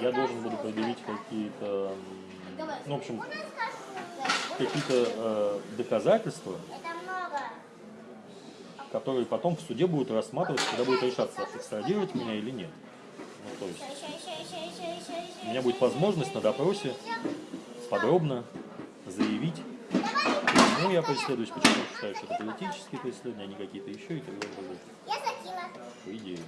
Speaker 2: Я должен буду предъявить какие-то, ну, в общем, какие-то э, доказательства, которые потом в суде будут рассматриваться, когда будет решаться, экстрадировать меня или нет. Ну, то есть у меня будет возможность на допросе подробно заявить, почему я преследуюсь, почему я считаю, что это политические преследования, а не какие-то еще и так далее. далее. По идее.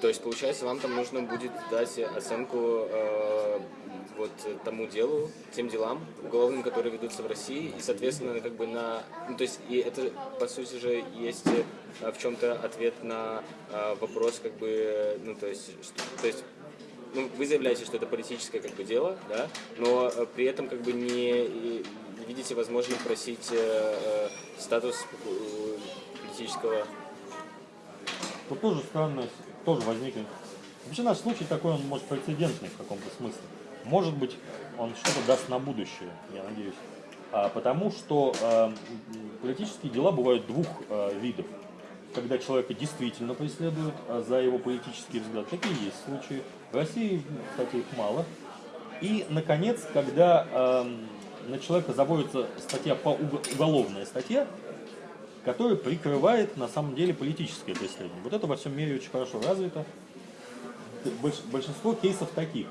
Speaker 4: То есть, получается, вам там нужно будет дать оценку э, вот тому делу, тем делам уголовным, которые ведутся в России, и, соответственно, как бы на... Ну, то есть, и это, по сути же, есть э, в чем-то ответ на э, вопрос, как бы, ну, то есть, что- то есть ну, вы заявляете, что это политическое как бы дело, да, но э, при этом как бы не и видите возможным просить э, э, статус э, политического
Speaker 2: Тут тоже странно, тоже возникнет. Вообще наш случай такой, он может прецедентный в каком-то смысле. Может быть, он что-то даст на будущее, я надеюсь. А, потому что а, политические дела бывают двух а, видов. Когда человека действительно преследуют а, за его политический взгляд. Такие есть случаи. В России, кстати, их мало. И, наконец, когда ам, на человека заводится статья по уг- уголовная статья, которая прикрывает на самом деле политическое преследование. Вот это во всем мире очень хорошо развито. Больш- большинство кейсов таких.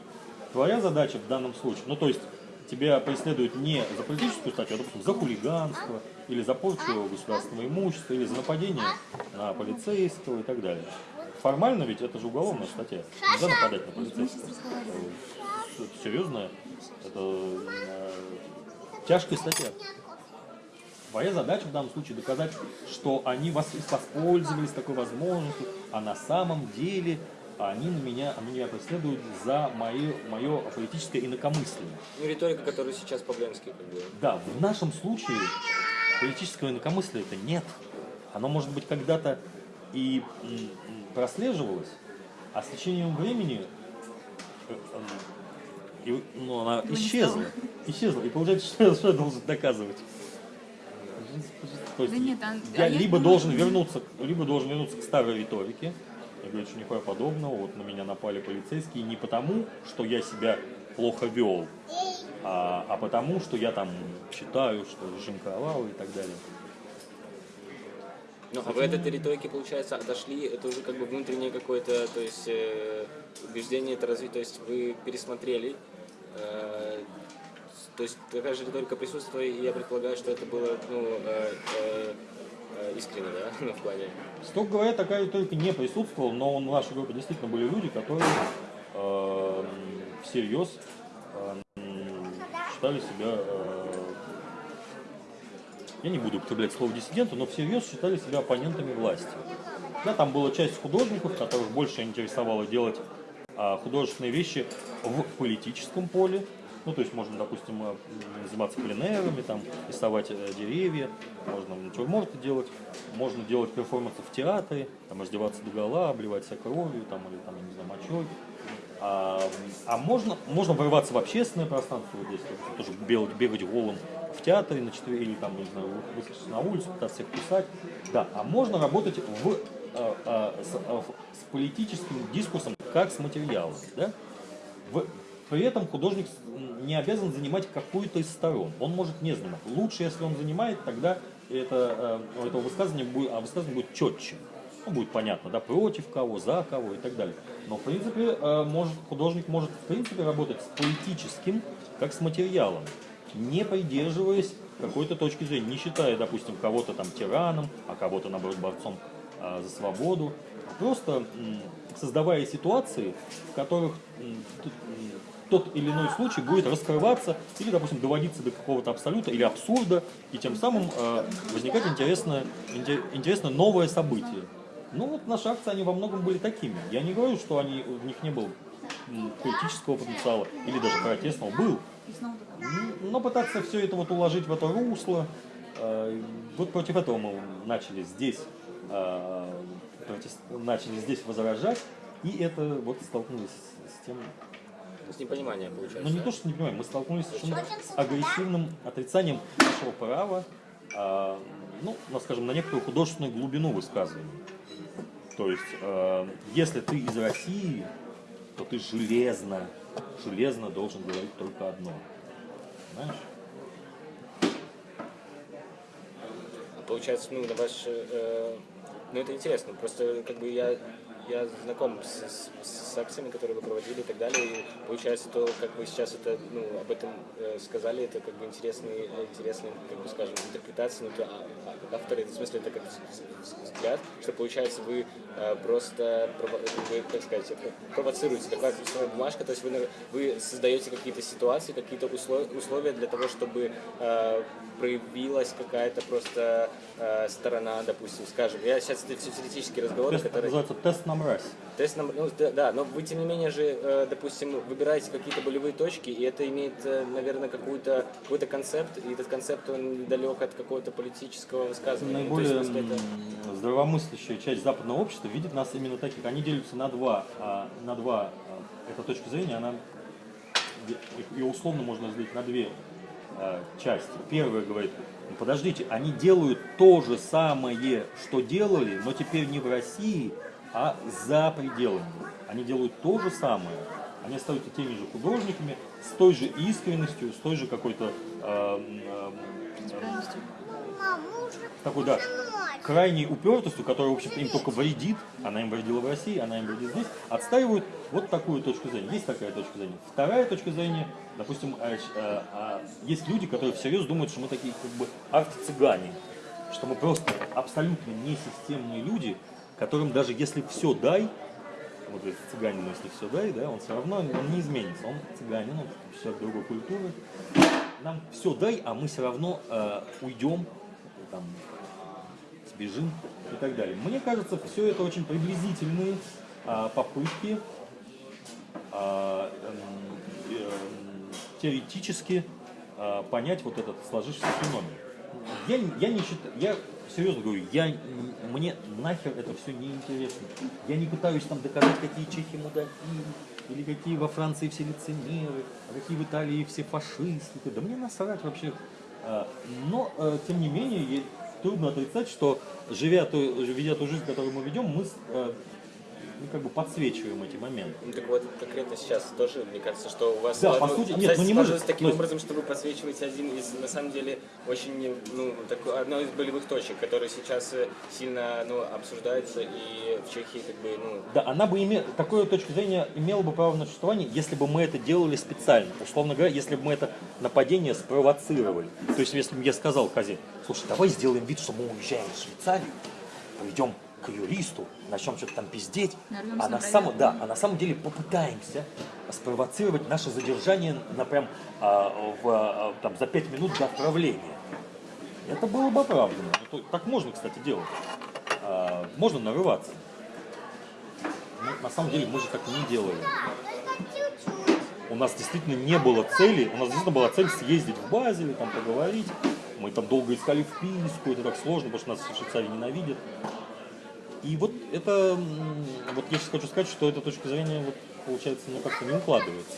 Speaker 2: Твоя задача в данном случае, ну то есть тебя преследуют не за политическую статью, а допустим, за хулиганство, или за порчу государственного имущества, или за нападение на полицейского и так далее. Формально ведь это же уголовная статья. Нельзя нападать на полицейского. Это серьезная, это э, тяжкая статья. Твоя задача в данном случае доказать, что они воспользовались такой возможностью, а на самом деле они на меня, они меня преследуют за мое, мое политическое инакомыслие.
Speaker 4: Ну, риторика, которую сейчас Павленский как бы...
Speaker 2: Да, в нашем случае политического инакомыслия это нет. Оно, может быть, когда-то и прослеживалось, а с течением времени э, э, и, ну, она
Speaker 3: Его
Speaker 2: исчезла. Исчезла. И получается, что, я- что я должен доказывать? То есть
Speaker 3: Да нет, а-
Speaker 2: я
Speaker 3: а я
Speaker 2: либо
Speaker 3: думаю,
Speaker 2: должен вернуться, к- либо должен вернуться к старой риторике и говорить, что нихуя подобного, вот на меня напали полицейские не потому, что я себя плохо вел, а, а потому, что я там читаю, что режим кровавый и так далее.
Speaker 4: Ну, а вы от этой риторики, получается, отошли, это уже как бы внутреннее какое-то, то есть э, убеждение это развить, то есть вы пересмотрели, то есть такая же риторика присутствует, и я предполагаю, что это было, ну, э, э, э, искренне, да, *laughs* ну, в плане.
Speaker 2: Строго говоря, такая риторика не присутствовала, но в нашей группе действительно были люди, которые э, всерьез э, считали себя, э, я не буду употреблять слово диссиденты, но всерьез считали себя оппонентами власти. Да, там была часть художников, которых больше интересовало делать художественные вещи в политическом поле. Ну, то есть можно, допустим, э, заниматься пленерами, там, рисовать э, деревья, можно натюрморты делать, можно делать перформансы в театре, там, раздеваться до гола, обливать себя кровью, там, или, там, я не знаю, мочой. А, а можно, можно вырваться в общественное пространство, вот здесь вот, тоже бегать, бегать голым в театре, на четыре, или там, не знаю, выскочить на улицу, пытаться всех кусать. Да, а можно работать в, а, а, с, в- с политическим дискурсом, как с материалом, да? В- при этом художник не обязан занимать какую-то из сторон. Он может не занимать. Лучше, если он занимает, тогда это, э, у этого высказывания будет, а высказывание будет четче. Ну, будет понятно, да, против кого, за кого и так далее. Но, в принципе, э, может, художник может, в принципе, работать с политическим, как с материалом, не придерживаясь какой-то точки зрения, не считая, допустим, кого-то там тираном, а кого-то, наоборот, борцом за свободу, просто создавая ситуации, в которых тот или иной случай будет раскрываться или, допустим, доводиться до какого-то абсолюта или абсурда, и тем самым э, возникать интересное, инте- интересное новое событие. Ну вот наши акции, они во многом были такими. Я не говорю, что они, у них не было политического потенциала или даже протестного. Был. Но пытаться все это вот уложить в это русло, э, вот против этого мы начали здесь, протест- начали здесь возражать, и это вот столкнулись с тем,
Speaker 4: То есть непонимание получается.
Speaker 2: ну не то, что не понимаем, мы столкнулись с агрессивным отрицанием нашего права, а, ну, ну, скажем, на некоторую художественную глубину высказывания. То есть, э, если ты из России, то ты железно, железно должен говорить только одно. Знаешь?
Speaker 4: А Получается, ну, на ваш... э, ну, это интересно. Просто, как бы, я, я знаком с, с- с акциями, которые вы проводили и так далее. И получается, то, как вы сейчас это, ну, об этом э, сказали, это, как бы, интересный, интересный, как бы, скажем, интерпретация, ну, то, а- а авторы, в смысле, это как взгляд, что, получается, вы э, просто, прово- как сказать, провоцируете, такая письменная бумажка, то есть вы, вы создаете какие-то ситуации, какие-то услов- условия для того, чтобы э, проявилась какая-то просто э, сторона, допустим, скажем, я сейчас это все теоретические разговоры,
Speaker 2: Тест
Speaker 4: которые...
Speaker 2: называется тест на мразь.
Speaker 4: Тест на- ну, да, да, но вы тем не менее же, э, допустим, выбираете какие-то болевые точки, и это имеет, э, наверное, какую-то, какой-то концепт, и этот концепт, он далек от какого-то политического высказывания. Ну, то есть,
Speaker 2: Наиболее
Speaker 4: смысле, это-
Speaker 2: здравомыслящая часть западного общества видит нас именно таких. Они делятся на два, а, на два а, эта точка зрения, она ее условно можно разделить на две а, части. Первая говорит, ну, подождите, они делают то же самое, что делали, но теперь не в России, а за пределами. Они делают то же самое. Они остаются теми же художниками, с той же искренностью, с той же какой-то
Speaker 1: мы уже
Speaker 2: такой, да, крайней упертостью, которая, в общем-то, им только вредит, она им вредила в России, она им вредит здесь, отстаивают вот такую точку зрения. Есть такая точка зрения. Вторая точка зрения, допустим, а, а, а, есть люди, которые всерьез думают, что мы такие как бы арт-цыгане, что мы просто абсолютно несистемные люди, которым даже если все дай, вот говорит, цыганину, если все дай, да, он все равно он не изменится, он цыганин, он человек другой культуры. Нам все дай, а мы все равно э, уйдем, там, сбежим и так далее. Мне кажется, все это очень приблизительные а, попытки эм, эм, теоретически а, понять вот этот сложившийся феномен. Я, я не считаю, я серьезно говорю, я, мне нахер это все не интересно. Я не пытаюсь там доказать, какие чехи мудаки, или какие во Франции все лицемеры, а какие в Италии все фашисты. Да мне насрать вообще. А, Но, э, тем не менее, трудно отрицать, что живя ту, ведя ту жизнь, которую мы ведем, мы э, ну, как бы подсвечиваем эти моменты.
Speaker 4: Ну, так вот, конкретно сейчас тоже, мне кажется, что у вас
Speaker 2: Да, по сути, нет, ну не может-
Speaker 4: таким
Speaker 2: есть-
Speaker 4: образом, что вы подсвечиваете один из, на самом деле, очень, ну, такой, одной из болевых точек, которая сейчас э, сильно, ну, обсуждается, и в Чехии, как бы, ну,
Speaker 2: Да, она бы имела, такую точку зрения имела бы право на существование, если бы мы это делали специально. Условно говоря, если бы мы это нападение спровоцировали. То есть, если бы я сказал Казе, слушай, давай сделаем вид, что мы уезжаем в Швейцарию, пойдем к юристу, начнем что-то там пиздеть,
Speaker 3: Нарвемся
Speaker 2: а
Speaker 3: на
Speaker 2: на, самом, да, а на самом деле попытаемся спровоцировать наше задержание на прям а, в, а, там, за пять минут до отправления. Это было бы оправдано. Это- Так можно, кстати, делать. А, можно нарываться. Ну, на самом деле мы же так не делали. У нас действительно не было цели, у нас действительно была цель съездить в Базель, там поговорить. Мы там долго искали вписку, это так сложно, потому что нас в Швейцарии ненавидят. И вот это, вот я сейчас хочу сказать, что эта точка зрения, вот, получается, ну как-то не укладывается.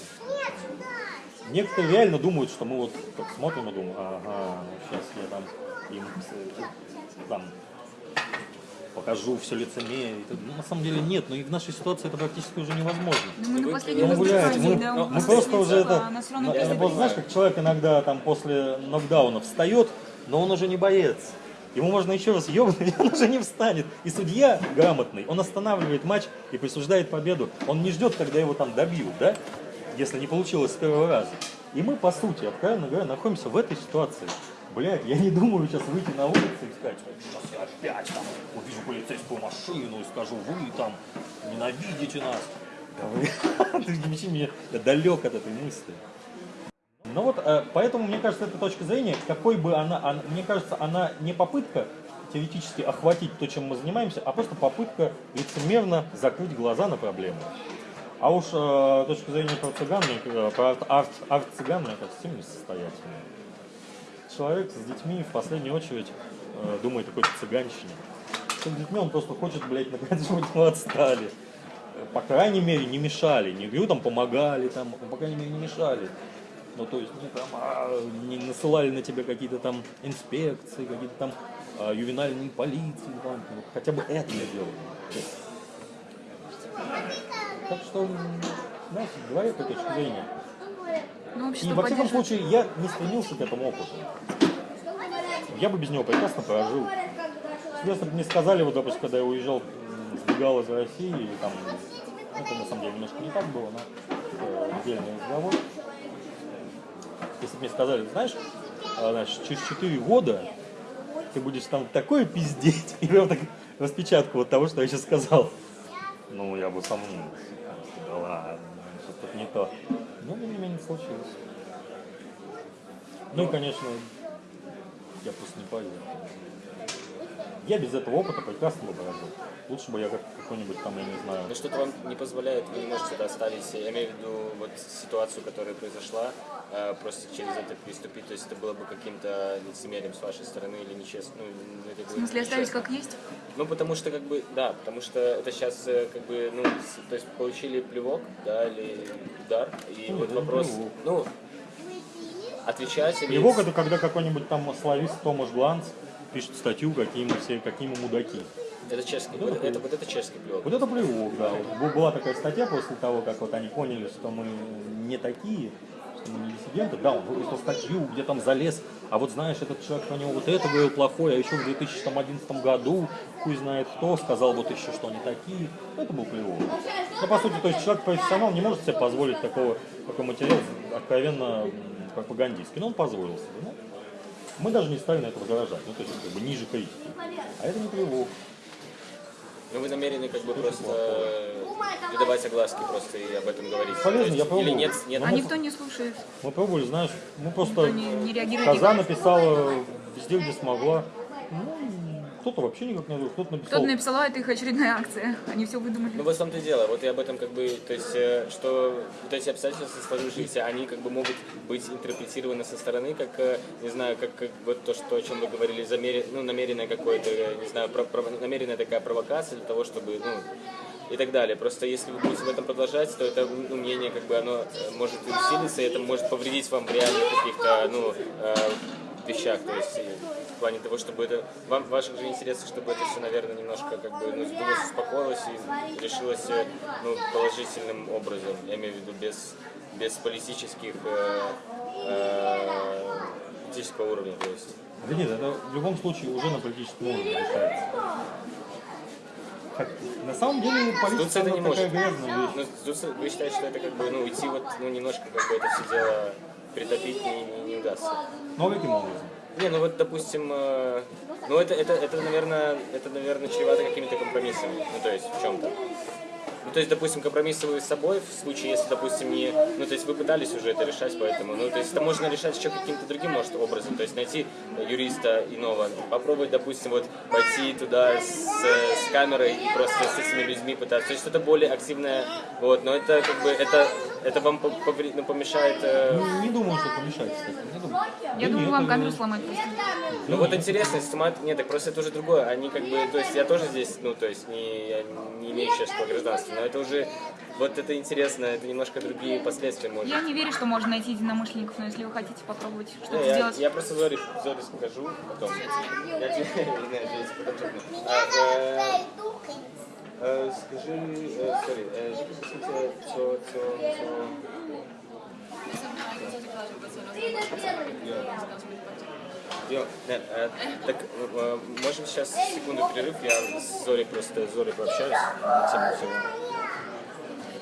Speaker 2: Некоторые реально думают, что мы вот так смотрим и думаем, ага, сейчас я там им с- там покажу все лицемерие. Ну, на самом деле нет, но и в нашей ситуации это практически уже невозможно.
Speaker 3: Ну, мы на последнем
Speaker 2: Ну,
Speaker 4: Ну,
Speaker 2: мы,
Speaker 3: да,
Speaker 2: мы просто уже это... ну,
Speaker 3: пиздит.
Speaker 2: вот знаешь, как человек иногда там после нокдауна встает, но он уже не боец. Ему можно еще раз ебнуть, *laughs* он уже не встанет. И судья грамотный, он останавливает матч и присуждает победу. Он не ждет, когда его там добьют, да? Если не получилось с первого раза. И мы, по сути, откровенно говоря, находимся в этой ситуации. Блядь, я не думаю сейчас выйти на улицу и сказать, сейчас я опять там увижу полицейскую машину и скажу, вы там ненавидите нас. Да вы, *laughs* ты мне я далек от этой мысли. Ну вот, э, поэтому, мне кажется, эта точка зрения, какой бы она, она- мне кажется, она не попытка теоретически охватить то, чем мы занимаемся, а просто попытка лицемерно закрыть глаза на проблему. А уж э, точка зрения про цыган, э, про арт, арт, арт-цыган, мне кажется, сильно несостоятельная. Человек с детьми в последнюю очередь э, думает о какой-то цыганщине. С детьми он просто хочет, блядь, наконец, чтобы отстали. Э, По крайней мере, не мешали. Не говорю, там помогали, там, по крайней мере, не мешали. Ну, то есть, не, там, а, не насылали на тебя какие-то там инспекции, какие-то там а, ювенальные полиции, там, ну, хотя бы это не делали. Так что, знаете, говорю эту точку зрения.
Speaker 3: Ну,
Speaker 2: И во всяком случае, я не стремился к этому опыту. Я бы без него прекрасно прожил. Если бы мне сказали, вот, допустим, когда я уезжал, сбегал из России, или там, это на самом деле немножко не так было, но это отдельный разговор. Если бы мне сказали, знаешь, а, значит, через 4 года ты будешь там такое пиздеть, *laughs* и прям так распечатку вот того, что я сейчас сказал. Ну, я бы сомнился. Да ладно, что-то тут не то. Но, тем не менее, случилось. Ну и, конечно, я просто не поверил. Я без этого опыта прекрасно бы прожил. Лучше бы я как какой-нибудь там, я не знаю,
Speaker 4: Ну что-то вам не позволяет, вы не можете оставить, я имею в виду вот ситуацию, которая произошла, э, просто через это приступить, то есть это было бы каким-то лицемерием с вашей стороны или нечестно. Ну, ну, это
Speaker 3: В смысле, оставить как есть?
Speaker 4: Ну, потому что, как бы, да, потому что это сейчас, как бы, ну, с- то есть получили плевок, да, или удар, и
Speaker 2: Ну,
Speaker 4: вот
Speaker 2: не
Speaker 4: вопрос,
Speaker 2: плевок.
Speaker 4: ну, отвечать или...
Speaker 2: Плевок это когда какой-нибудь там славист Томаш Гланц пишет статью, какие мы все, какие мы мудаки.
Speaker 4: Это чешский, вот
Speaker 2: это
Speaker 4: это, вот это чешский плевок.
Speaker 2: Вот это плевок, да. Вот была такая статья после того, как вот они поняли, что мы не такие, что мы не диссиденты. Да, он выпустил статью, где там залез, а вот знаешь, этот человек про него вот это говорил плохое, а еще в 2011 году, хуй знает кто, сказал вот еще, что они такие. Это был плевок. Ну, по сути, то есть человек профессионал не может себе позволить такого, такой материал откровенно пропагандистский. Но он позволил себе. Ну, мы даже не стали на это возражать, ну, то есть как бы ниже критики. А это не плевок.
Speaker 4: Ну, вы намерены, как бы, просто э, придавать огласки просто и об этом говорить.
Speaker 2: Полезно,
Speaker 4: есть,
Speaker 2: я пробовал.
Speaker 4: Или нет, нет,
Speaker 2: Ну,
Speaker 3: А
Speaker 2: мы-
Speaker 3: никто не слушает.
Speaker 2: Мы пробовали, знаешь, мы просто...
Speaker 3: Никто не, не реагирует.
Speaker 2: Коза
Speaker 3: никак.
Speaker 2: написала везде, где смогла. Ну, кто-то вообще никак не ответил, кто-то написал.
Speaker 3: Кто-то написал, «А, это их очередная акция. Они все выдумали.
Speaker 4: Ну, вот в том-то и дело. Вот я об этом как бы, то есть, э, что вот эти обстоятельства сложившиеся, они как бы могут быть интерпретированы со стороны, как, э, не знаю, как, как вот то, что, о чем вы говорили, замер... ну, намеренная какое-то, не знаю, про- про- намеренная такая провокация для того, чтобы, ну, и так далее. Просто если вы будете в этом продолжать, то это ну, мнение, как бы, оно э, может усилиться, и это может повредить вам в реальных каких-то, ну, э, вещах. То есть, плане того, чтобы это вам в ваших же интересах, чтобы это все, наверное, немножко как бы ну, сдулось, успокоилось и решилось э, ну, положительным образом. Я имею в виду без без политических э, э, политического уровня, то есть.
Speaker 2: Да нет, это в любом случае уже на политическом уровне решается. На самом деле политика
Speaker 4: это не может.
Speaker 2: грязная вещь.
Speaker 4: Ну, вы считаете, что это как бы, ну, уйти вот, ну, немножко как бы это все дело притопить не, не, не удастся?
Speaker 2: Ну а каким образом?
Speaker 4: Не, ну вот, допустим, э, ну это, это, это, наверное, это, наверное, чревато какими-то компромиссами, ну, то есть в чем-то. Ну, то есть, допустим, компромиссы вы с собой, в случае, если, допустим, не... Ну, то есть, вы пытались уже это решать, поэтому... Ну, то есть, это можно решать еще каким-то другим, может, образом. То есть, найти юриста иного, попробовать, допустим, вот пойти туда с, с камерой и просто с этими людьми пытаться. То есть, что-то более активное, вот. Но это, как бы, это, это вам ну, помешает... э,
Speaker 2: Ну, не думаю, что помешает, кстати. Не думаю.
Speaker 3: Я
Speaker 2: Да
Speaker 3: думаю,
Speaker 2: нет,
Speaker 3: вам
Speaker 2: это-
Speaker 3: камеру сломать просто.
Speaker 4: Ну вот интересно, снимать, нет, так просто это уже другое. Они как бы, то есть я тоже здесь, ну то есть не, я не имею чешского гражданства, но это уже, вот это интересно, это немножко другие последствия может.
Speaker 3: Я не верю, что можно найти единомышленников, но если вы хотите попробовать что-то
Speaker 4: Не, я,
Speaker 3: сделать...
Speaker 4: я просто Зоре, Зоре скажу потом. Я тебе, *laughs* не, потом скажи, э, э,
Speaker 5: nedostaneme Říkám, že bych pak čekala.
Speaker 4: Йо, нет, э, так э, можем сейчас секунду перерыв, я с Зорей просто с Зорей пообщаюсь на тему.